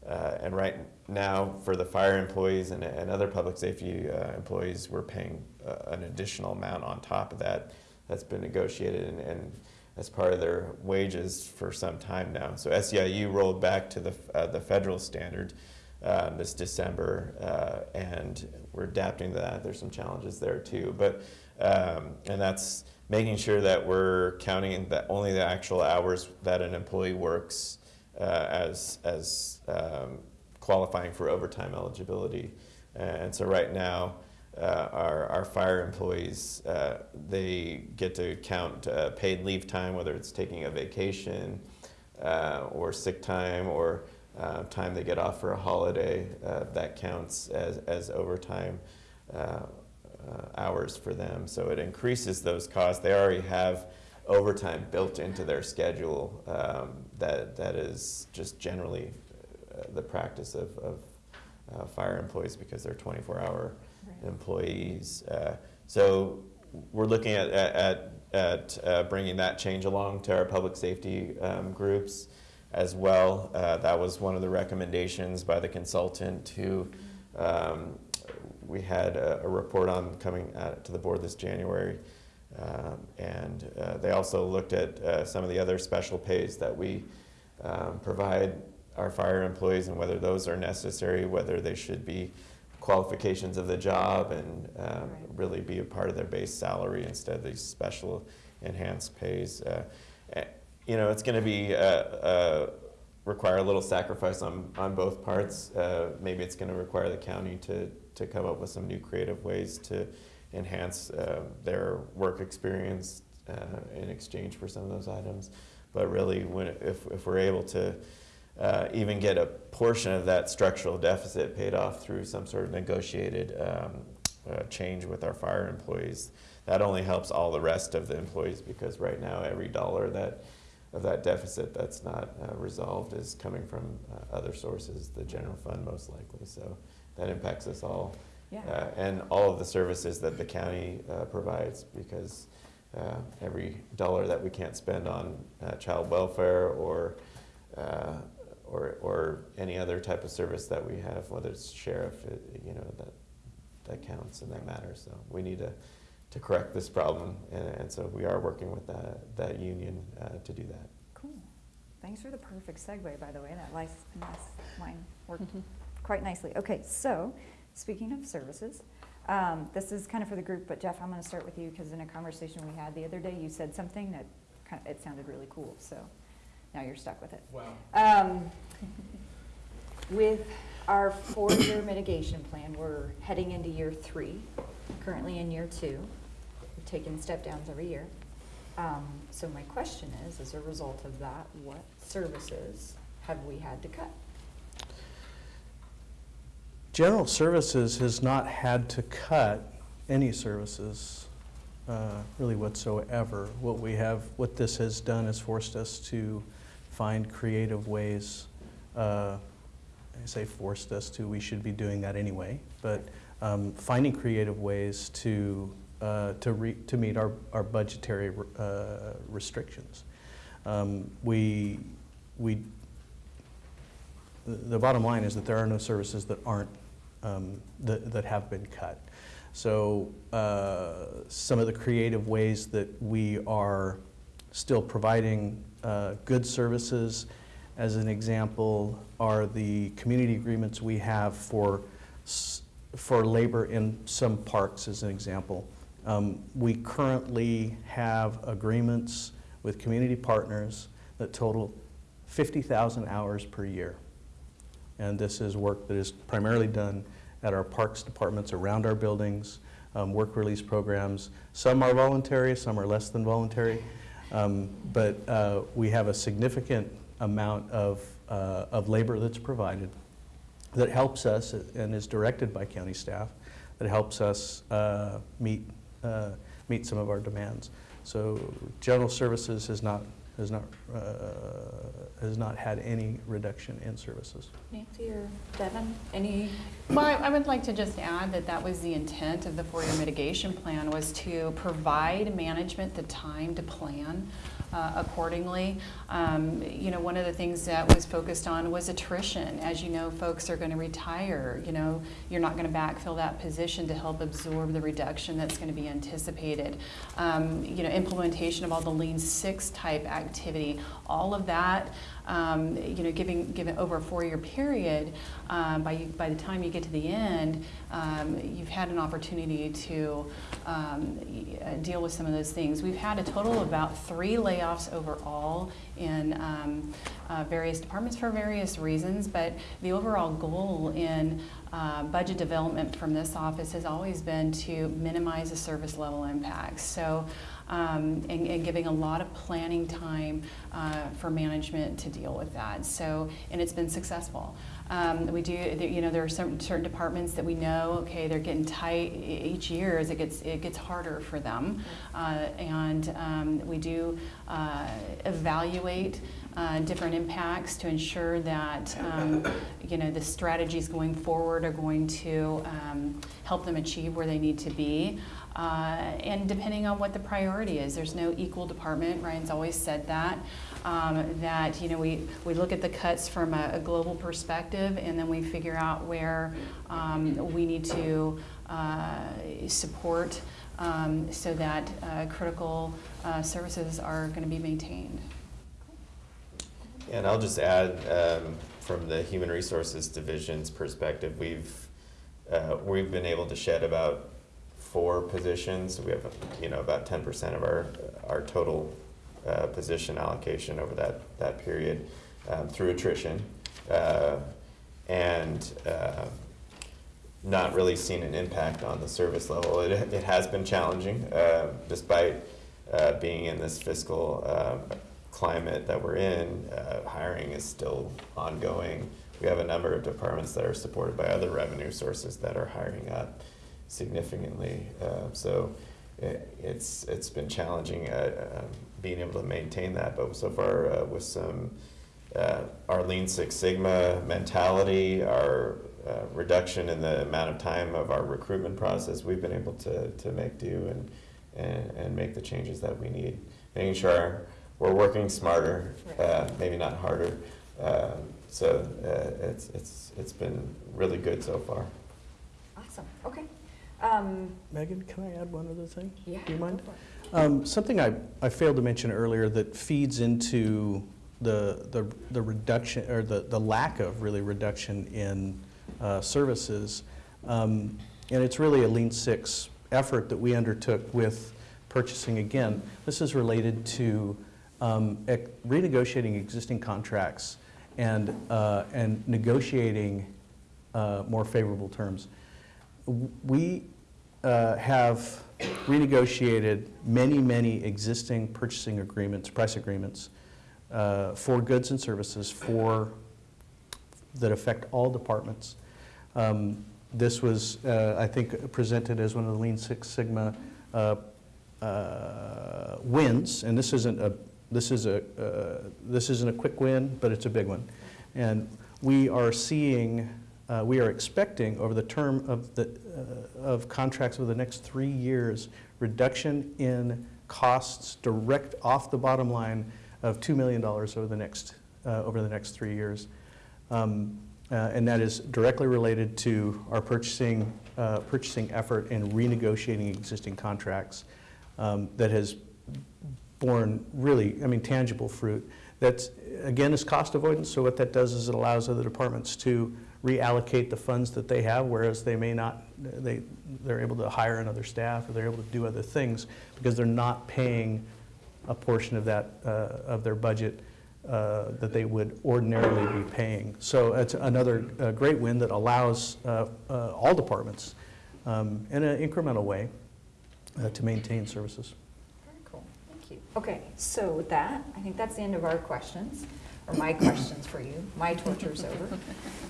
Uh, and right now, for the fire employees and, and other public safety uh, employees, we're paying uh, an additional amount on top of that that's been negotiated and, and as part of their wages for some time now. So SEIU rolled back to the, uh, the federal standard uh, this December, uh, and we're adapting to that. There's some challenges there too, but um, and that's making sure that we're counting that only the actual hours that an employee works uh, as as um, qualifying for overtime eligibility. And so right now, uh, our, our fire employees, uh, they get to count uh, paid leave time, whether it's taking a vacation uh, or sick time or uh, time they get off for a holiday. That counts as, as overtime uh, hours for them. So it increases those costs. They already have overtime built into their schedule um, that, that is just generally uh, the practice of, of uh, fire employees because they're 24 hour Right. employees. Uh, so we're looking at, at, at uh, bringing that change along to our public safety um, groups as well. Uh, that was one of the recommendations by the consultant who um, we had a, a report on coming out to the board this January. Um, and uh, they also looked at uh, some of the other special pays that we um, provide our fire employees and whether those are necessary, whether they should be qualifications of the job and um, Right. really be a part of their base salary instead of these special enhanced pays. Uh, eh, you know, it's going to be uh, uh, require a little sacrifice on, on both parts. Uh, maybe it's going to require the county to, to come up with some new creative ways to enhance uh, their work experience uh, in exchange for some of those items. But really, when, if, if we're able to uh, even get a portion of that structural deficit paid off through some sort of negotiated um, uh, change with our fire employees, that only helps all the rest of the employees because right now every dollar that of that deficit that's not uh, resolved is coming from uh, other sources, the general fund most likely. So that impacts us all. Yeah. Uh, and all of the services that the county uh, provides because uh, every dollar that we can't spend on uh, child welfare or, uh, or, or any other type of service that we have, whether it's sheriff, it, you know, that, that counts and that matters. So we need to, to correct this problem. And, and so we are working with that, that union uh, to do that. Cool. Thanks for the perfect segue, by the way. That last, last line worked quite nicely. Okay, so speaking of services, um, this is kind of for the group, but Jeff, I'm going to start with you because in a conversation we had the other day, you said something that kind of, it sounded really cool. So now you're stuck with it. Wow. Um, With our four-year mitigation plan, we're heading into year three, currently in year two. We've taken step downs every year. Um, So my question is, as a result of that, what services have we had to cut? General Services has not had to cut any services uh, really whatsoever. What we have, what this has done is forced us to find creative ways. uh, I say forced us to, we should be doing that anyway, but um, finding creative ways to, uh, to to meet our our budgetary uh, restrictions. Um, We, we the bottom line is that there are no services that aren't, um, that that have been cut. So uh, some of the creative ways that we are still providing uh, good services, as an example, are the community agreements we have for, for labor in some parks, as an example. Um, We currently have agreements with community partners that total 50,000 hours per year. And this is work that is primarily done at our parks departments around our buildings, um, work release programs. Some are voluntary, some are less than voluntary. Um, But uh, we have a significant amount of, uh, of labor that's provided that helps us and is directed by county staff, that helps us uh, meet, uh, meet some of our demands. So general services has not, has not, uh, has not had any reduction in services. Nancy or Devin, any? Well, I I would like to just add that that was the intent of the four-year mitigation plan, was to provide management the time to plan uh, accordingly. Um, You know, one of the things that was focused on was attrition. As you know, folks are going to retire, you know, you're not going to backfill that position to help absorb the reduction that's going to be anticipated. Um, You know, implementation of all the Lean Six type activity, all of that, um, you know, giving, given over a four-year period, um, by, by the time you get to the end, um, you've had an opportunity to um, uh, deal with some of those things. We've had a total of about three layoffs overall in um, uh, various departments for various reasons, but the overall goal in uh, budget development from this office has always been to minimize the service level impacts. So, um, and, and giving a lot of planning time uh, for management to deal with that. So, and it's been successful. Um, we do, you know, there are certain, certain departments that we know, okay, they're getting tight each year as it gets, it gets harder for them. Uh, and um, we do uh, evaluate uh, different impacts to ensure that, um, you know, the strategies going forward are going to um, help them achieve where they need to be. Uh, and depending on what the priority is, there's no equal department. Ryan's always said that. Um, that you know we, we look at the cuts from a, a global perspective, and then we figure out where um, we need to uh, support um, so that uh, critical uh, services are going to be maintained. And I'll just add, um, from the Human Resources Division's perspective, we've, uh, we've been able to shed about four positions. We have, you know, about ten percent of our, our total, uh, position allocation over that, that period, um, through attrition. Uh, and, uh, not really seen an impact on the service level. It, it has been challenging, uh, despite uh, being in this fiscal um, climate that we're in. Uh, hiring is still ongoing. We have a number of departments that are supported by other revenue sources that are hiring up significantly. Uh, so it, it's it's been challenging uh, um, being able to maintain that. But so far, uh, with some uh, our Lean Six Sigma mentality, our uh, reduction in the amount of time of our recruitment process, we've been able to, to make do and, and, and make the changes that we need. Making sure we're working smarter, uh, maybe not harder. Uh, so uh, it's, it's, it's been really good so far. Awesome, okay. Um, Megan, can I add one other thing? Yeah. Do you mind? go for it. Um, Something I, I failed to mention earlier that feeds into the, the, the reduction, or the, the lack of really reduction in uh, services. Um, And it's really a Lean Six effort that we undertook with purchasing. Again, this is related to um, renegotiating existing contracts and, uh, and negotiating uh, more favorable terms. We uh, have renegotiated many, many existing purchasing agreements, price agreements, uh, for goods and services for, that affect all departments. Um, This was, uh, I think, presented as one of the Lean Six Sigma uh, uh, wins, and this isn't a, this is a, uh, this isn't a quick win, but it's a big one. And we are seeing, uh, we are expecting over the term of the, uh, of contracts over the next three years, reduction in costs direct off the bottom line of $2 million over the next, uh, over the next three years. Um, uh, And that is directly related to our purchasing, uh, purchasing effort in renegotiating existing contracts um, that has borne really, I mean, tangible fruit. That's, again, is cost avoidance, so what that does is it allows other departments to reallocate the funds that they have, whereas they may not, they, they're able to hire another staff, or they're able to do other things, because they're not paying a portion of that, uh, of their budget uh, that they would ordinarily be paying. So it's another uh, great win that allows uh, uh, all departments, um, in an incremental way, uh, to maintain services. Very cool, thank you. Okay, so with that, I think that's the end of our questions, or my questions for you. My torture's over.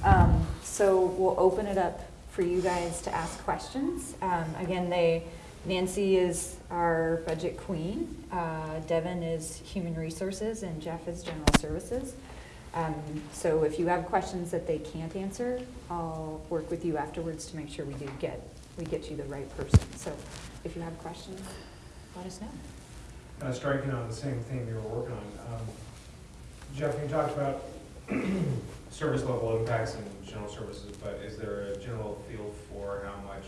Um, So we'll open it up for you guys to ask questions. Um, Again, they, Nancy is our budget queen, uh, Devin is human resources, and Jeff is general services. Um, So if you have questions that they can't answer, I'll work with you afterwards to make sure we do get, we get you the right person. So if you have questions, let us know. uh, striking on the same thing you were working on. Um, Jeff, you talked about service level impacts and general services, but is there a general feel for how much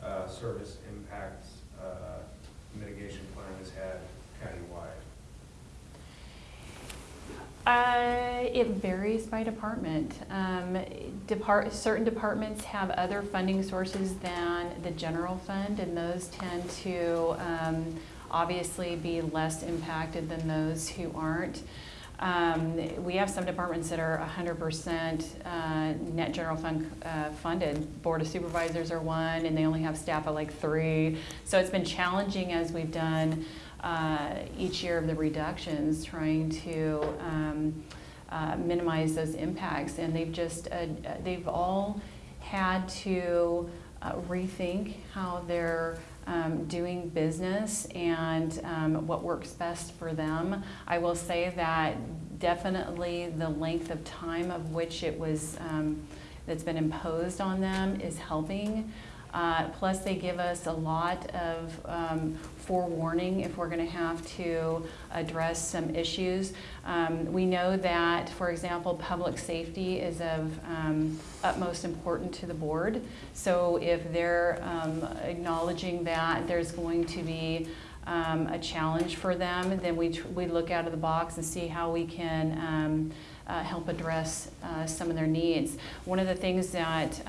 uh, service impacts uh, mitigation plan has had countywide? Uh, It varies by department. Um, Depart, certain departments have other funding sources than the general fund, and those tend to um, obviously be less impacted than those who aren't. Um, We have some departments that are 100% uh, net general fund uh, funded. Board of Supervisors are one, and they only have staff of like three. So it's been challenging as we've done uh, each year of the reductions, trying to um, uh, minimize those impacts. And they've just, uh, they've all had to uh, rethink how they're um, doing business and um, what works best for them. I will say that definitely the length of time of which it was, um, that's been imposed on them is helping. Uh, Plus, they give us a lot of um, forewarning if we're going to have to address some issues. Um, We know that, for example, public safety is of um, utmost importance to the board. So if they're um, acknowledging that there's going to be um, a challenge for them, then we, we look out of the box and see how we can um, uh, help address uh, some of their needs. One of the things that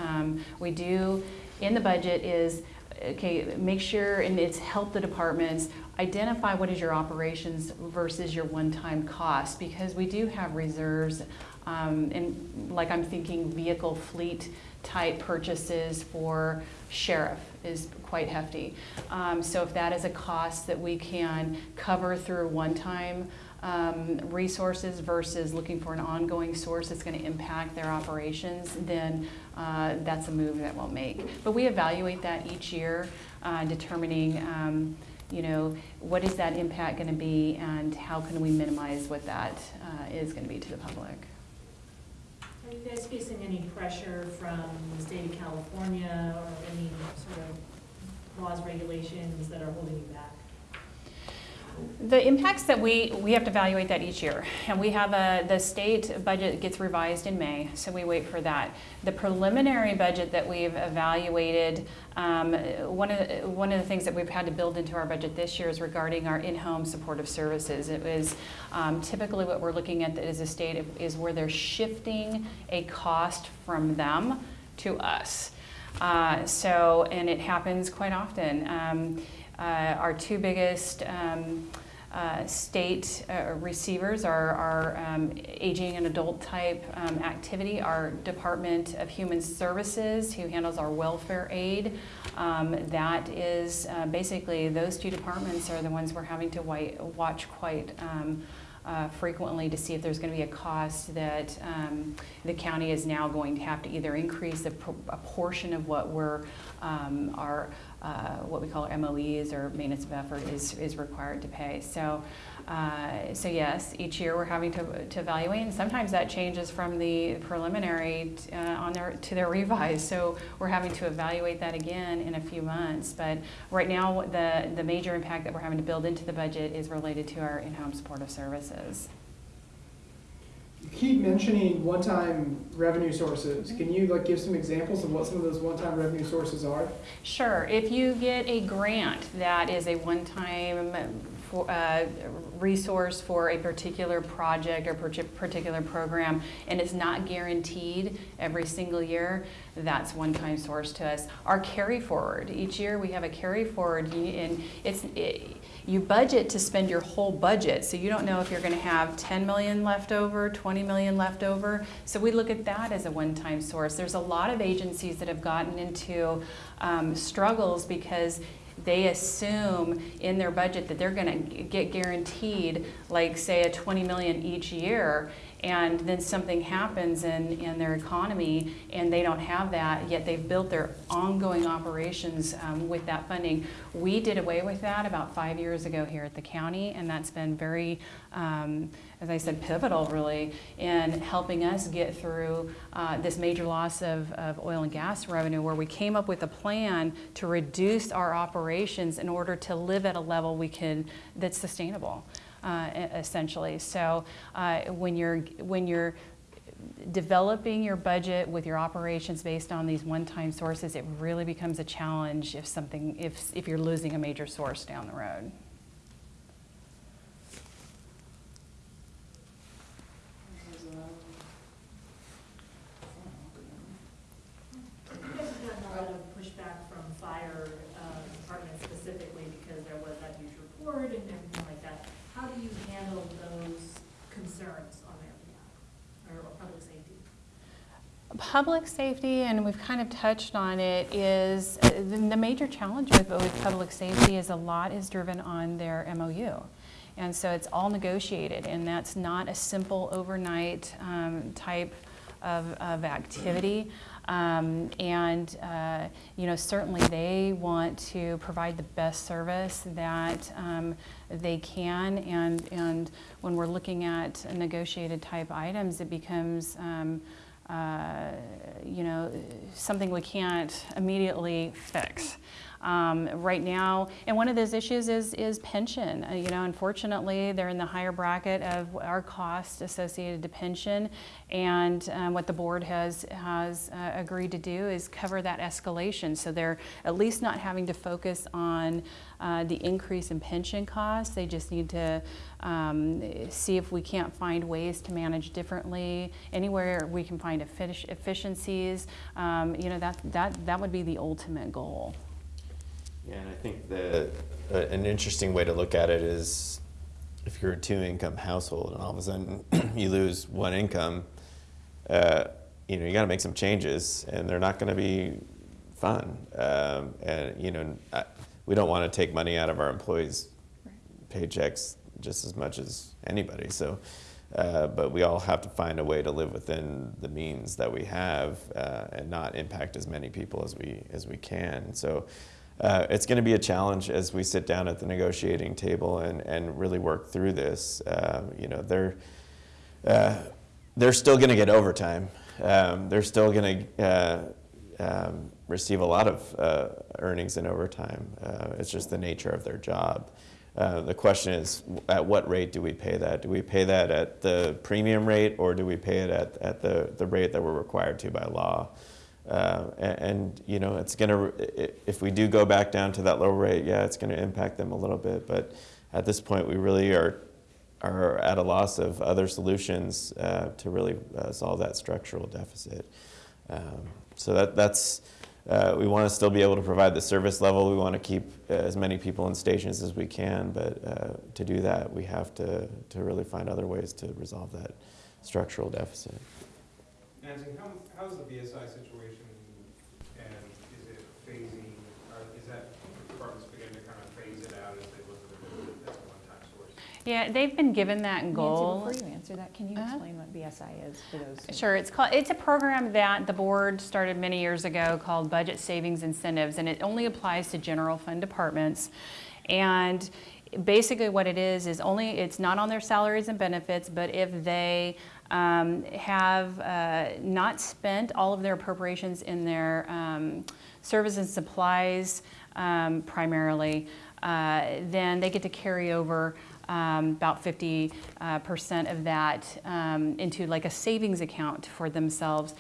we do in the budget is, okay, make sure, and it's help the departments identify what is your operations versus your one-time cost, because we do have reserves, um, and like I'm thinking vehicle fleet type purchases for sheriff is quite hefty. Um, so if that is a cost that we can cover through one-time um, resources versus looking for an ongoing source that's going to impact their operations, then uh, that's a move that we'll make. But we evaluate that each year, uh, determining, um, you know, what is that impact going to be and how can we minimize what that uh, is going to be to the public. Are you guys facing any pressure from the state of California or any sort of laws, regulations that are holding you back? The impacts that we, we have to evaluate that each year. And we have a, the state budget gets revised in May, so we wait for that. The preliminary budget that we've evaluated, um, one of, one of the things that we've had to build into our budget this year is regarding our in-home supportive services. It was um, typically what we're looking at as a state is where they're shifting a cost from them to us. Uh, so, and it happens quite often. Um, uh, Our two biggest um, uh, state uh, receivers are our um, aging and adult type um, activity, our Department of Human Services, who handles our welfare aid. Um, That is, uh, basically, those two departments are the ones we're having to watch quite uh, frequently to see if there's going to be a cost that um, the county is now going to have to either increase a a portion of what we're, um, our, uh, what we call our MOEs or maintenance of effort is, is required to pay. So, uh, so yes, each year we're having to, to evaluate, and sometimes that changes from the preliminary uh, on their, to their revised. So we're having to evaluate that again in a few months. But right now, the, the major impact that we're having to build into the budget is related to our in-home supportive services. You keep mentioning one-time revenue sources. Can you like give some examples of what some of those one-time revenue sources are? Sure, if you get a grant that is a one-time for- uh, resource for a particular project or particular program, and it's not guaranteed every single year, that's one-time source to us. Our carry forward, each year we have a carry forward, and it's, it- you budget to spend your whole budget, so you don't know if you're gonna have 10 million left over, 20 million left over. So we look at that as a one-time source. There's a lot of agencies that have gotten into um, struggles because they assume in their budget that they're gonna get guaranteed, like, say, a 20 million each year, and then something happens in, in their economy, and they don't have that, yet they've built their ongoing operations um, with that funding. We did away with that about five years ago here at the county, and that's been very, um, as I said, pivotal really in helping us get through uh, this major loss of, of oil and gas revenue, where we came up with a plan to reduce our operations in order to live at a level we can that's sustainable, uh, essentially. So uh, when you're when you're developing your budget with your operations based on these one-time sources, it really becomes a challenge if something if if you're losing a major source down the road. You guys have gotten a lot of pushback from fire uh, department specifically because there was that huge report and everything like that. How do you handle those concerns on their behalf, or or public safety? Public safety, and we've kind of touched on it, is uh, the major challenge with, with public safety is a lot is driven on their MOU. And so it's all negotiated, and that's not a simple overnight um, type of, of activity. Um, and, uh, you know, certainly they want to provide the best service that um, they can. And, and when we're looking at negotiated type items, it becomes, um, uh, you know, something we can't immediately fix. Um, right now, and one of those issues is, is pension. Uh, you know, unfortunately, they're in the higher bracket of our cost associated to pension, and um, what the board has has uh, agreed to do is cover that escalation. So they're at least not having to focus on uh, the increase in pension costs. They just need to um, see if we can't find ways to manage differently. Anywhere we can find efficiencies, um, you know, that that that would be the ultimate goal. Yeah, and I think the, uh, an interesting way to look at it is if you're a two income household and all of a sudden you lose one income, uh, you know, you got to make some changes and they're not going to be fun. Um, and, you know, I, we don't want to take money out of our employees' paychecks just as much as anybody. So, uh, but we all have to find a way to live within the means that we have uh, and not impact as many people as we as we can. So, uh, it's going to be a challenge as we sit down at the negotiating table and, and really work through this. Uh, you know, they're uh, they're still going to get overtime. Um, they're still going to uh, um, receive a lot of uh, earnings in overtime. Uh, it's just the nature of their job. The question is, at what rate do we pay that? Do we pay that at the premium rate, or do we pay it at, at the, the rate that we're required to by law? Uh, and, you know, it's going to, if we do go back down to that lower rate, yeah, it's going to impact them a little bit. But at this point, we really are, are at a loss of other solutions uh, to really uh, solve that structural deficit. Um, so that, that's, uh, we want to still be able to provide the service level. We want to keep uh, as many people in stations as we can, but uh, to do that, we have to, to really find other ways to resolve that structural deficit. Nancy, how, how's the BSI situation, and is it phasing, or is that department's beginning to kind of phase it out as they look at it as a one-time source? Yeah, they've been given that goal. Nancy, before you answer that, can you Uh-huh. explain what BSI is for those? who- Sure, it's called, it's a program that the board started many years ago called Budget Savings Incentives, and it only applies to general fund departments. And basically what it is, is only, it's not on their salaries and benefits, but if they um, have uh, not spent all of their appropriations in their um, service and supplies um, primarily, uh, then they get to carry over um, about 50 uh, percent of that um, into like a savings account for themselves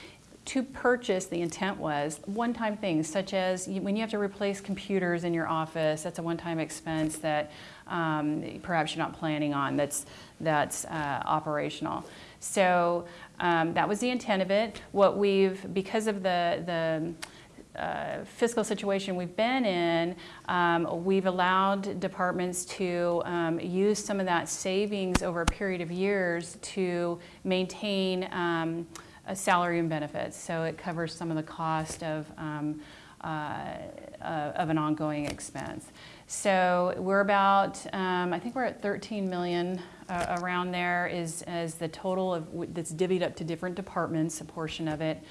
to purchase, the intent was one-time things such as when you have to replace computers in your office, that's a one-time expense that um, perhaps you're not planning on, that's, that's uh, operational. So um, that was the intent of it. What we've, because of the, the uh, fiscal situation we've been in, um, we've allowed departments to um, use some of that savings over a period of years to maintain um, a salary and benefits. So it covers some of the cost of um, uh, uh, of an ongoing expense. So we're about, um, I think we're at 13 million uh, around there is, is the total of, that's divvied up to different departments, a portion of it.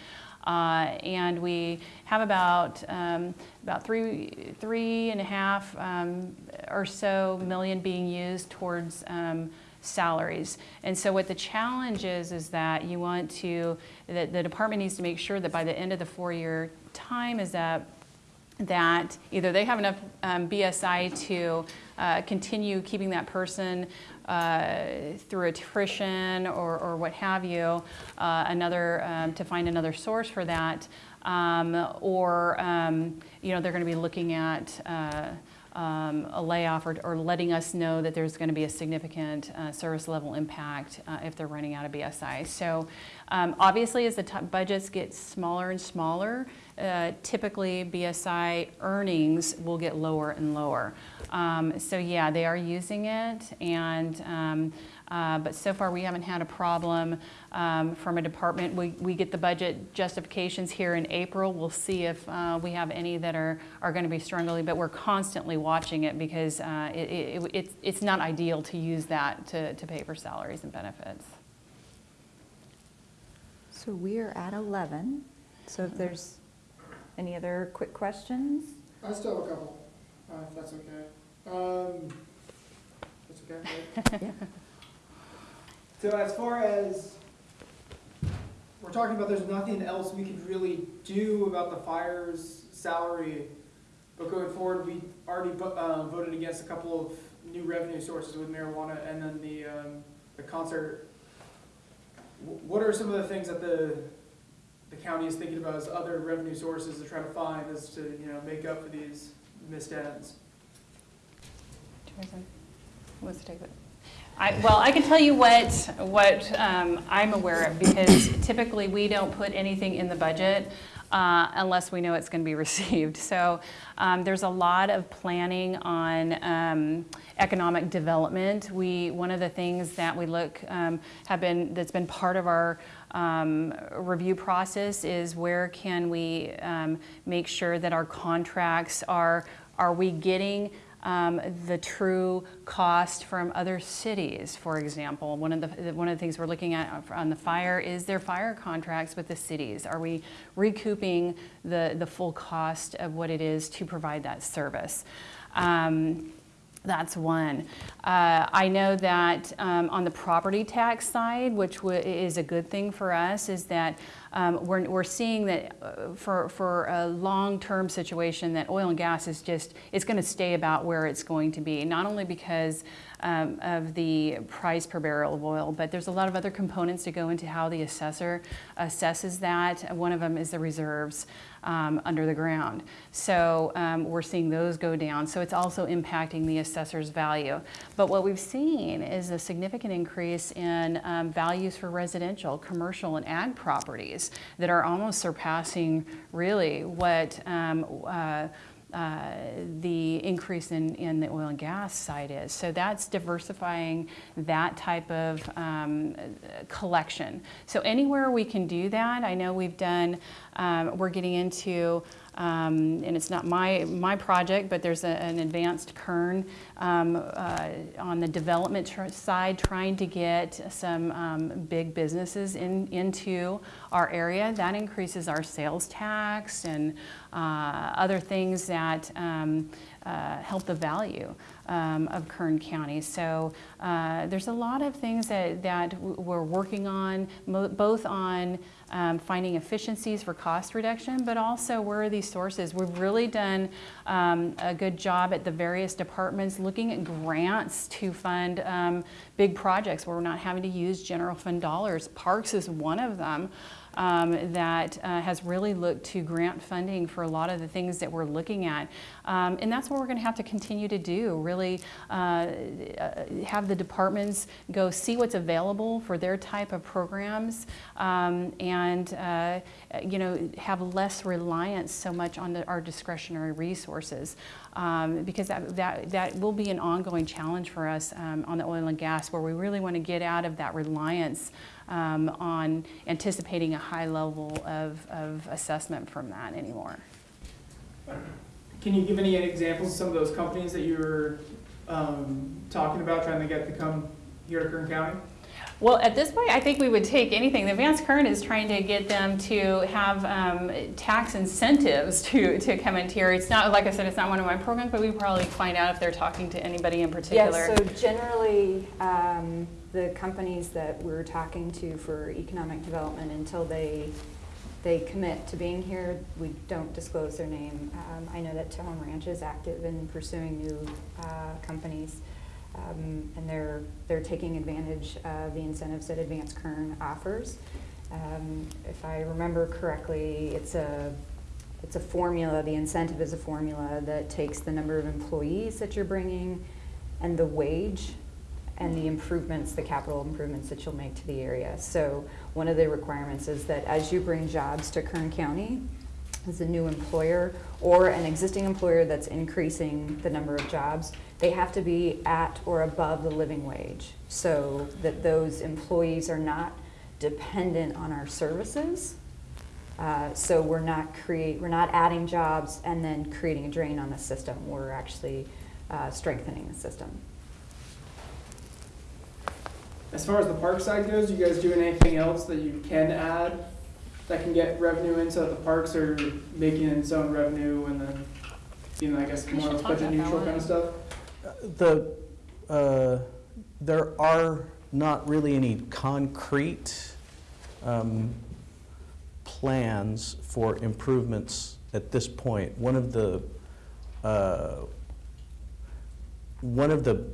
Uh, and we have about um, about three three and a half um, or so million being used towards um, salaries. And so what the challenge is is that you want to that the department needs to make sure that by the end of the four-year time is that that either they have enough um, BSI to uh, continue keeping that person uh, through attrition or, or what have you, uh, another um, to find another source for that, um, or um, you know they're going to be looking at. Uh, um, a layoff or, or, letting us know that there's going to be a significant uh, service level impact uh, if they're running out of BSI. So um, obviously as the budgets get smaller and smaller, uh, typically BSI earnings will get lower and lower. Um, so yeah, they are using it, and um, uh, but so far we haven't had a problem um, from a department. We, we get the budget justifications here in April. We'll see if uh, we have any that are, are going to be struggling, but we're constantly watching it because uh, it, it, it, it's not ideal to use that to, to pay for salaries and benefits. So we are at 11. So if there's any other quick questions? I still have a couple, uh, if that's okay. Um, that's okay, right? Yeah. So as far as, we're talking about there's nothing else we could really do about the fire's salary, but going forward, we already uh, voted against a couple of new revenue sources with marijuana and then the, um, the concert. Wh- What are some of the things that the, the county is thinking about as other revenue sources to try to find as to, you know, make up for these missed ends? Teresa, who take? I, well, I can tell you what, what um, I'm aware of because typically we don't put anything in the budget uh, unless we know it's going to be received. So um, there's a lot of planning on um, economic development. We one of the things that we look um, have been that's been part of our um, review process is where can we um, make sure that our contracts are are we getting um, the true cost from other cities, for example. One of the one of the things we're looking at on the fire is their fire contracts with the cities. Are we recouping the the full cost of what it is to provide that service? Um, that's one. Uh, I know that um, on the property tax side, which is a good thing for us, is that um, we're, we're seeing that uh, for, for a long-term situation that oil and gas is just, it's going to stay about where it's going to be, not only because um, of the price per barrel of oil, but there's a lot of other components to go into how the assessor assesses that. One of them is the reserves um, under the ground. So um, we're seeing those go down. So it's also impacting the assessor's value. But what we've seen is a significant increase in um, values for residential, commercial, and ag properties that are almost surpassing really what um, uh, uh, the increase in, in the oil and gas side is. So that's diversifying that type of um, collection. So anywhere we can do that, I know we've done, um, we're getting into um, and it's not my, my project, but there's a, an advanced kern um, uh, on the development tr- side trying to get some um, big businesses in, into our area. That increases our sales tax and uh, other things that um, uh, help the value um, of Kern County. So uh, there's a lot of things that, that we're working on, both on um, finding efficiencies for cost reduction, but also where are these sources? We've really done um, a good job at the various departments looking at grants to fund um, big projects where we're not having to use general fund dollars. Parks is one of them um, that uh, has really looked to grant funding for a lot of the things that we're looking at. Um, and that's what we're going to have to continue to do, really uh, have the departments go see what's available for their type of programs um, and, uh, you know, have less reliance so much on the, our discretionary resources. Um, because that, that, that will be an ongoing challenge for us um, on the oil and gas where we really want to get out of that reliance um, on anticipating a high level of, of assessment from that anymore. can you give any examples of some of those companies that you were um, talking about, trying to get to come here to Kern County? Well, at this point, I think we would take anything. The Advanced Kern is trying to get them to have um, tax incentives to, to come into here. It's not, like I said, it's not one of my programs, but we probably find out if they're talking to anybody in particular. Yes, so generally, um, the companies that we're talking to for economic development, until they, they commit to being here, we don't disclose their name. Um, I know that Tejon Ranch is active in pursuing new uh, companies, um, and they're, they're taking advantage of the incentives that Advanced Kern offers. Um, If I remember correctly, it's a, it's a formula, the incentive is a formula that takes the number of employees that you're bringing and the wage and the improvements, the capital improvements that you'll make to the area. So one of the requirements is that as you bring jobs to Kern County, as a new employer or an existing employer that's increasing the number of jobs, they have to be at or above the living wage so that those employees are not dependent on our services. Uh, So we're not create, we're not adding jobs and then creating a drain on the system. We're actually uh, strengthening the system. As far as the park side goes, you guys doing anything else that you can add that can get revenue in so that the parks are making its own revenue and then, you know, I guess We more should of talk budget about that neutral one. kind of stuff? The, uh, there are not really any concrete um, plans for improvements at this point. One of the, uh, one of the,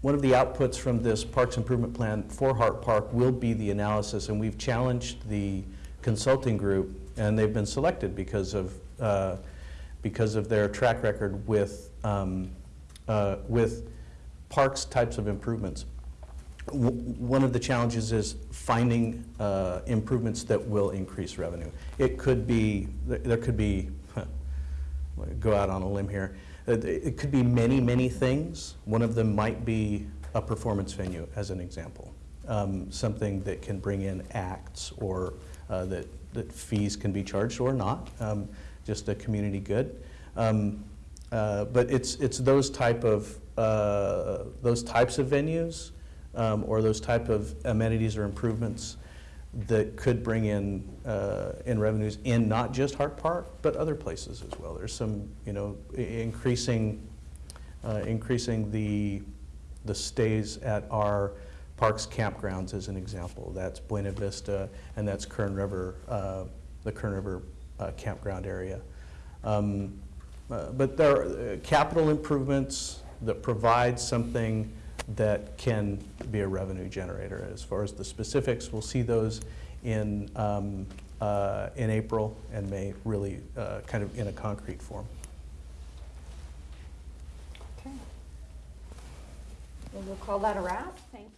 one of the outputs from this Parks Improvement Plan for Hart Park will be the analysis, and we've challenged the consulting group, and they've been selected because of, uh, because of their track record with, um, uh, with parks types of improvements. W- One of the challenges is finding uh, improvements that will increase revenue. It could be, there could be, go out on a limb here, it could be many, many things. One of them might be a performance venue, as an example. Um, Something that can bring in acts or uh, that, that fees can be charged or not, um, just a community good. Um, uh, But it's, it's those type of, uh, those types of venues um, or those type of amenities or improvements that could bring in, uh, in revenues in not just Hart Park, but other places as well. There's some, you know, increasing, uh, increasing the, the stays at our parks campgrounds as an example. That's Buena Vista and that's Kern River, uh, the Kern River uh, campground area. Um, uh, But there are uh, capital improvements that provide something that can be a revenue generator. As far as the specifics, we'll see those in, um, uh, in April and May, really uh, kind of in a concrete form. Okay. Well, we'll call that a wrap. Thank you.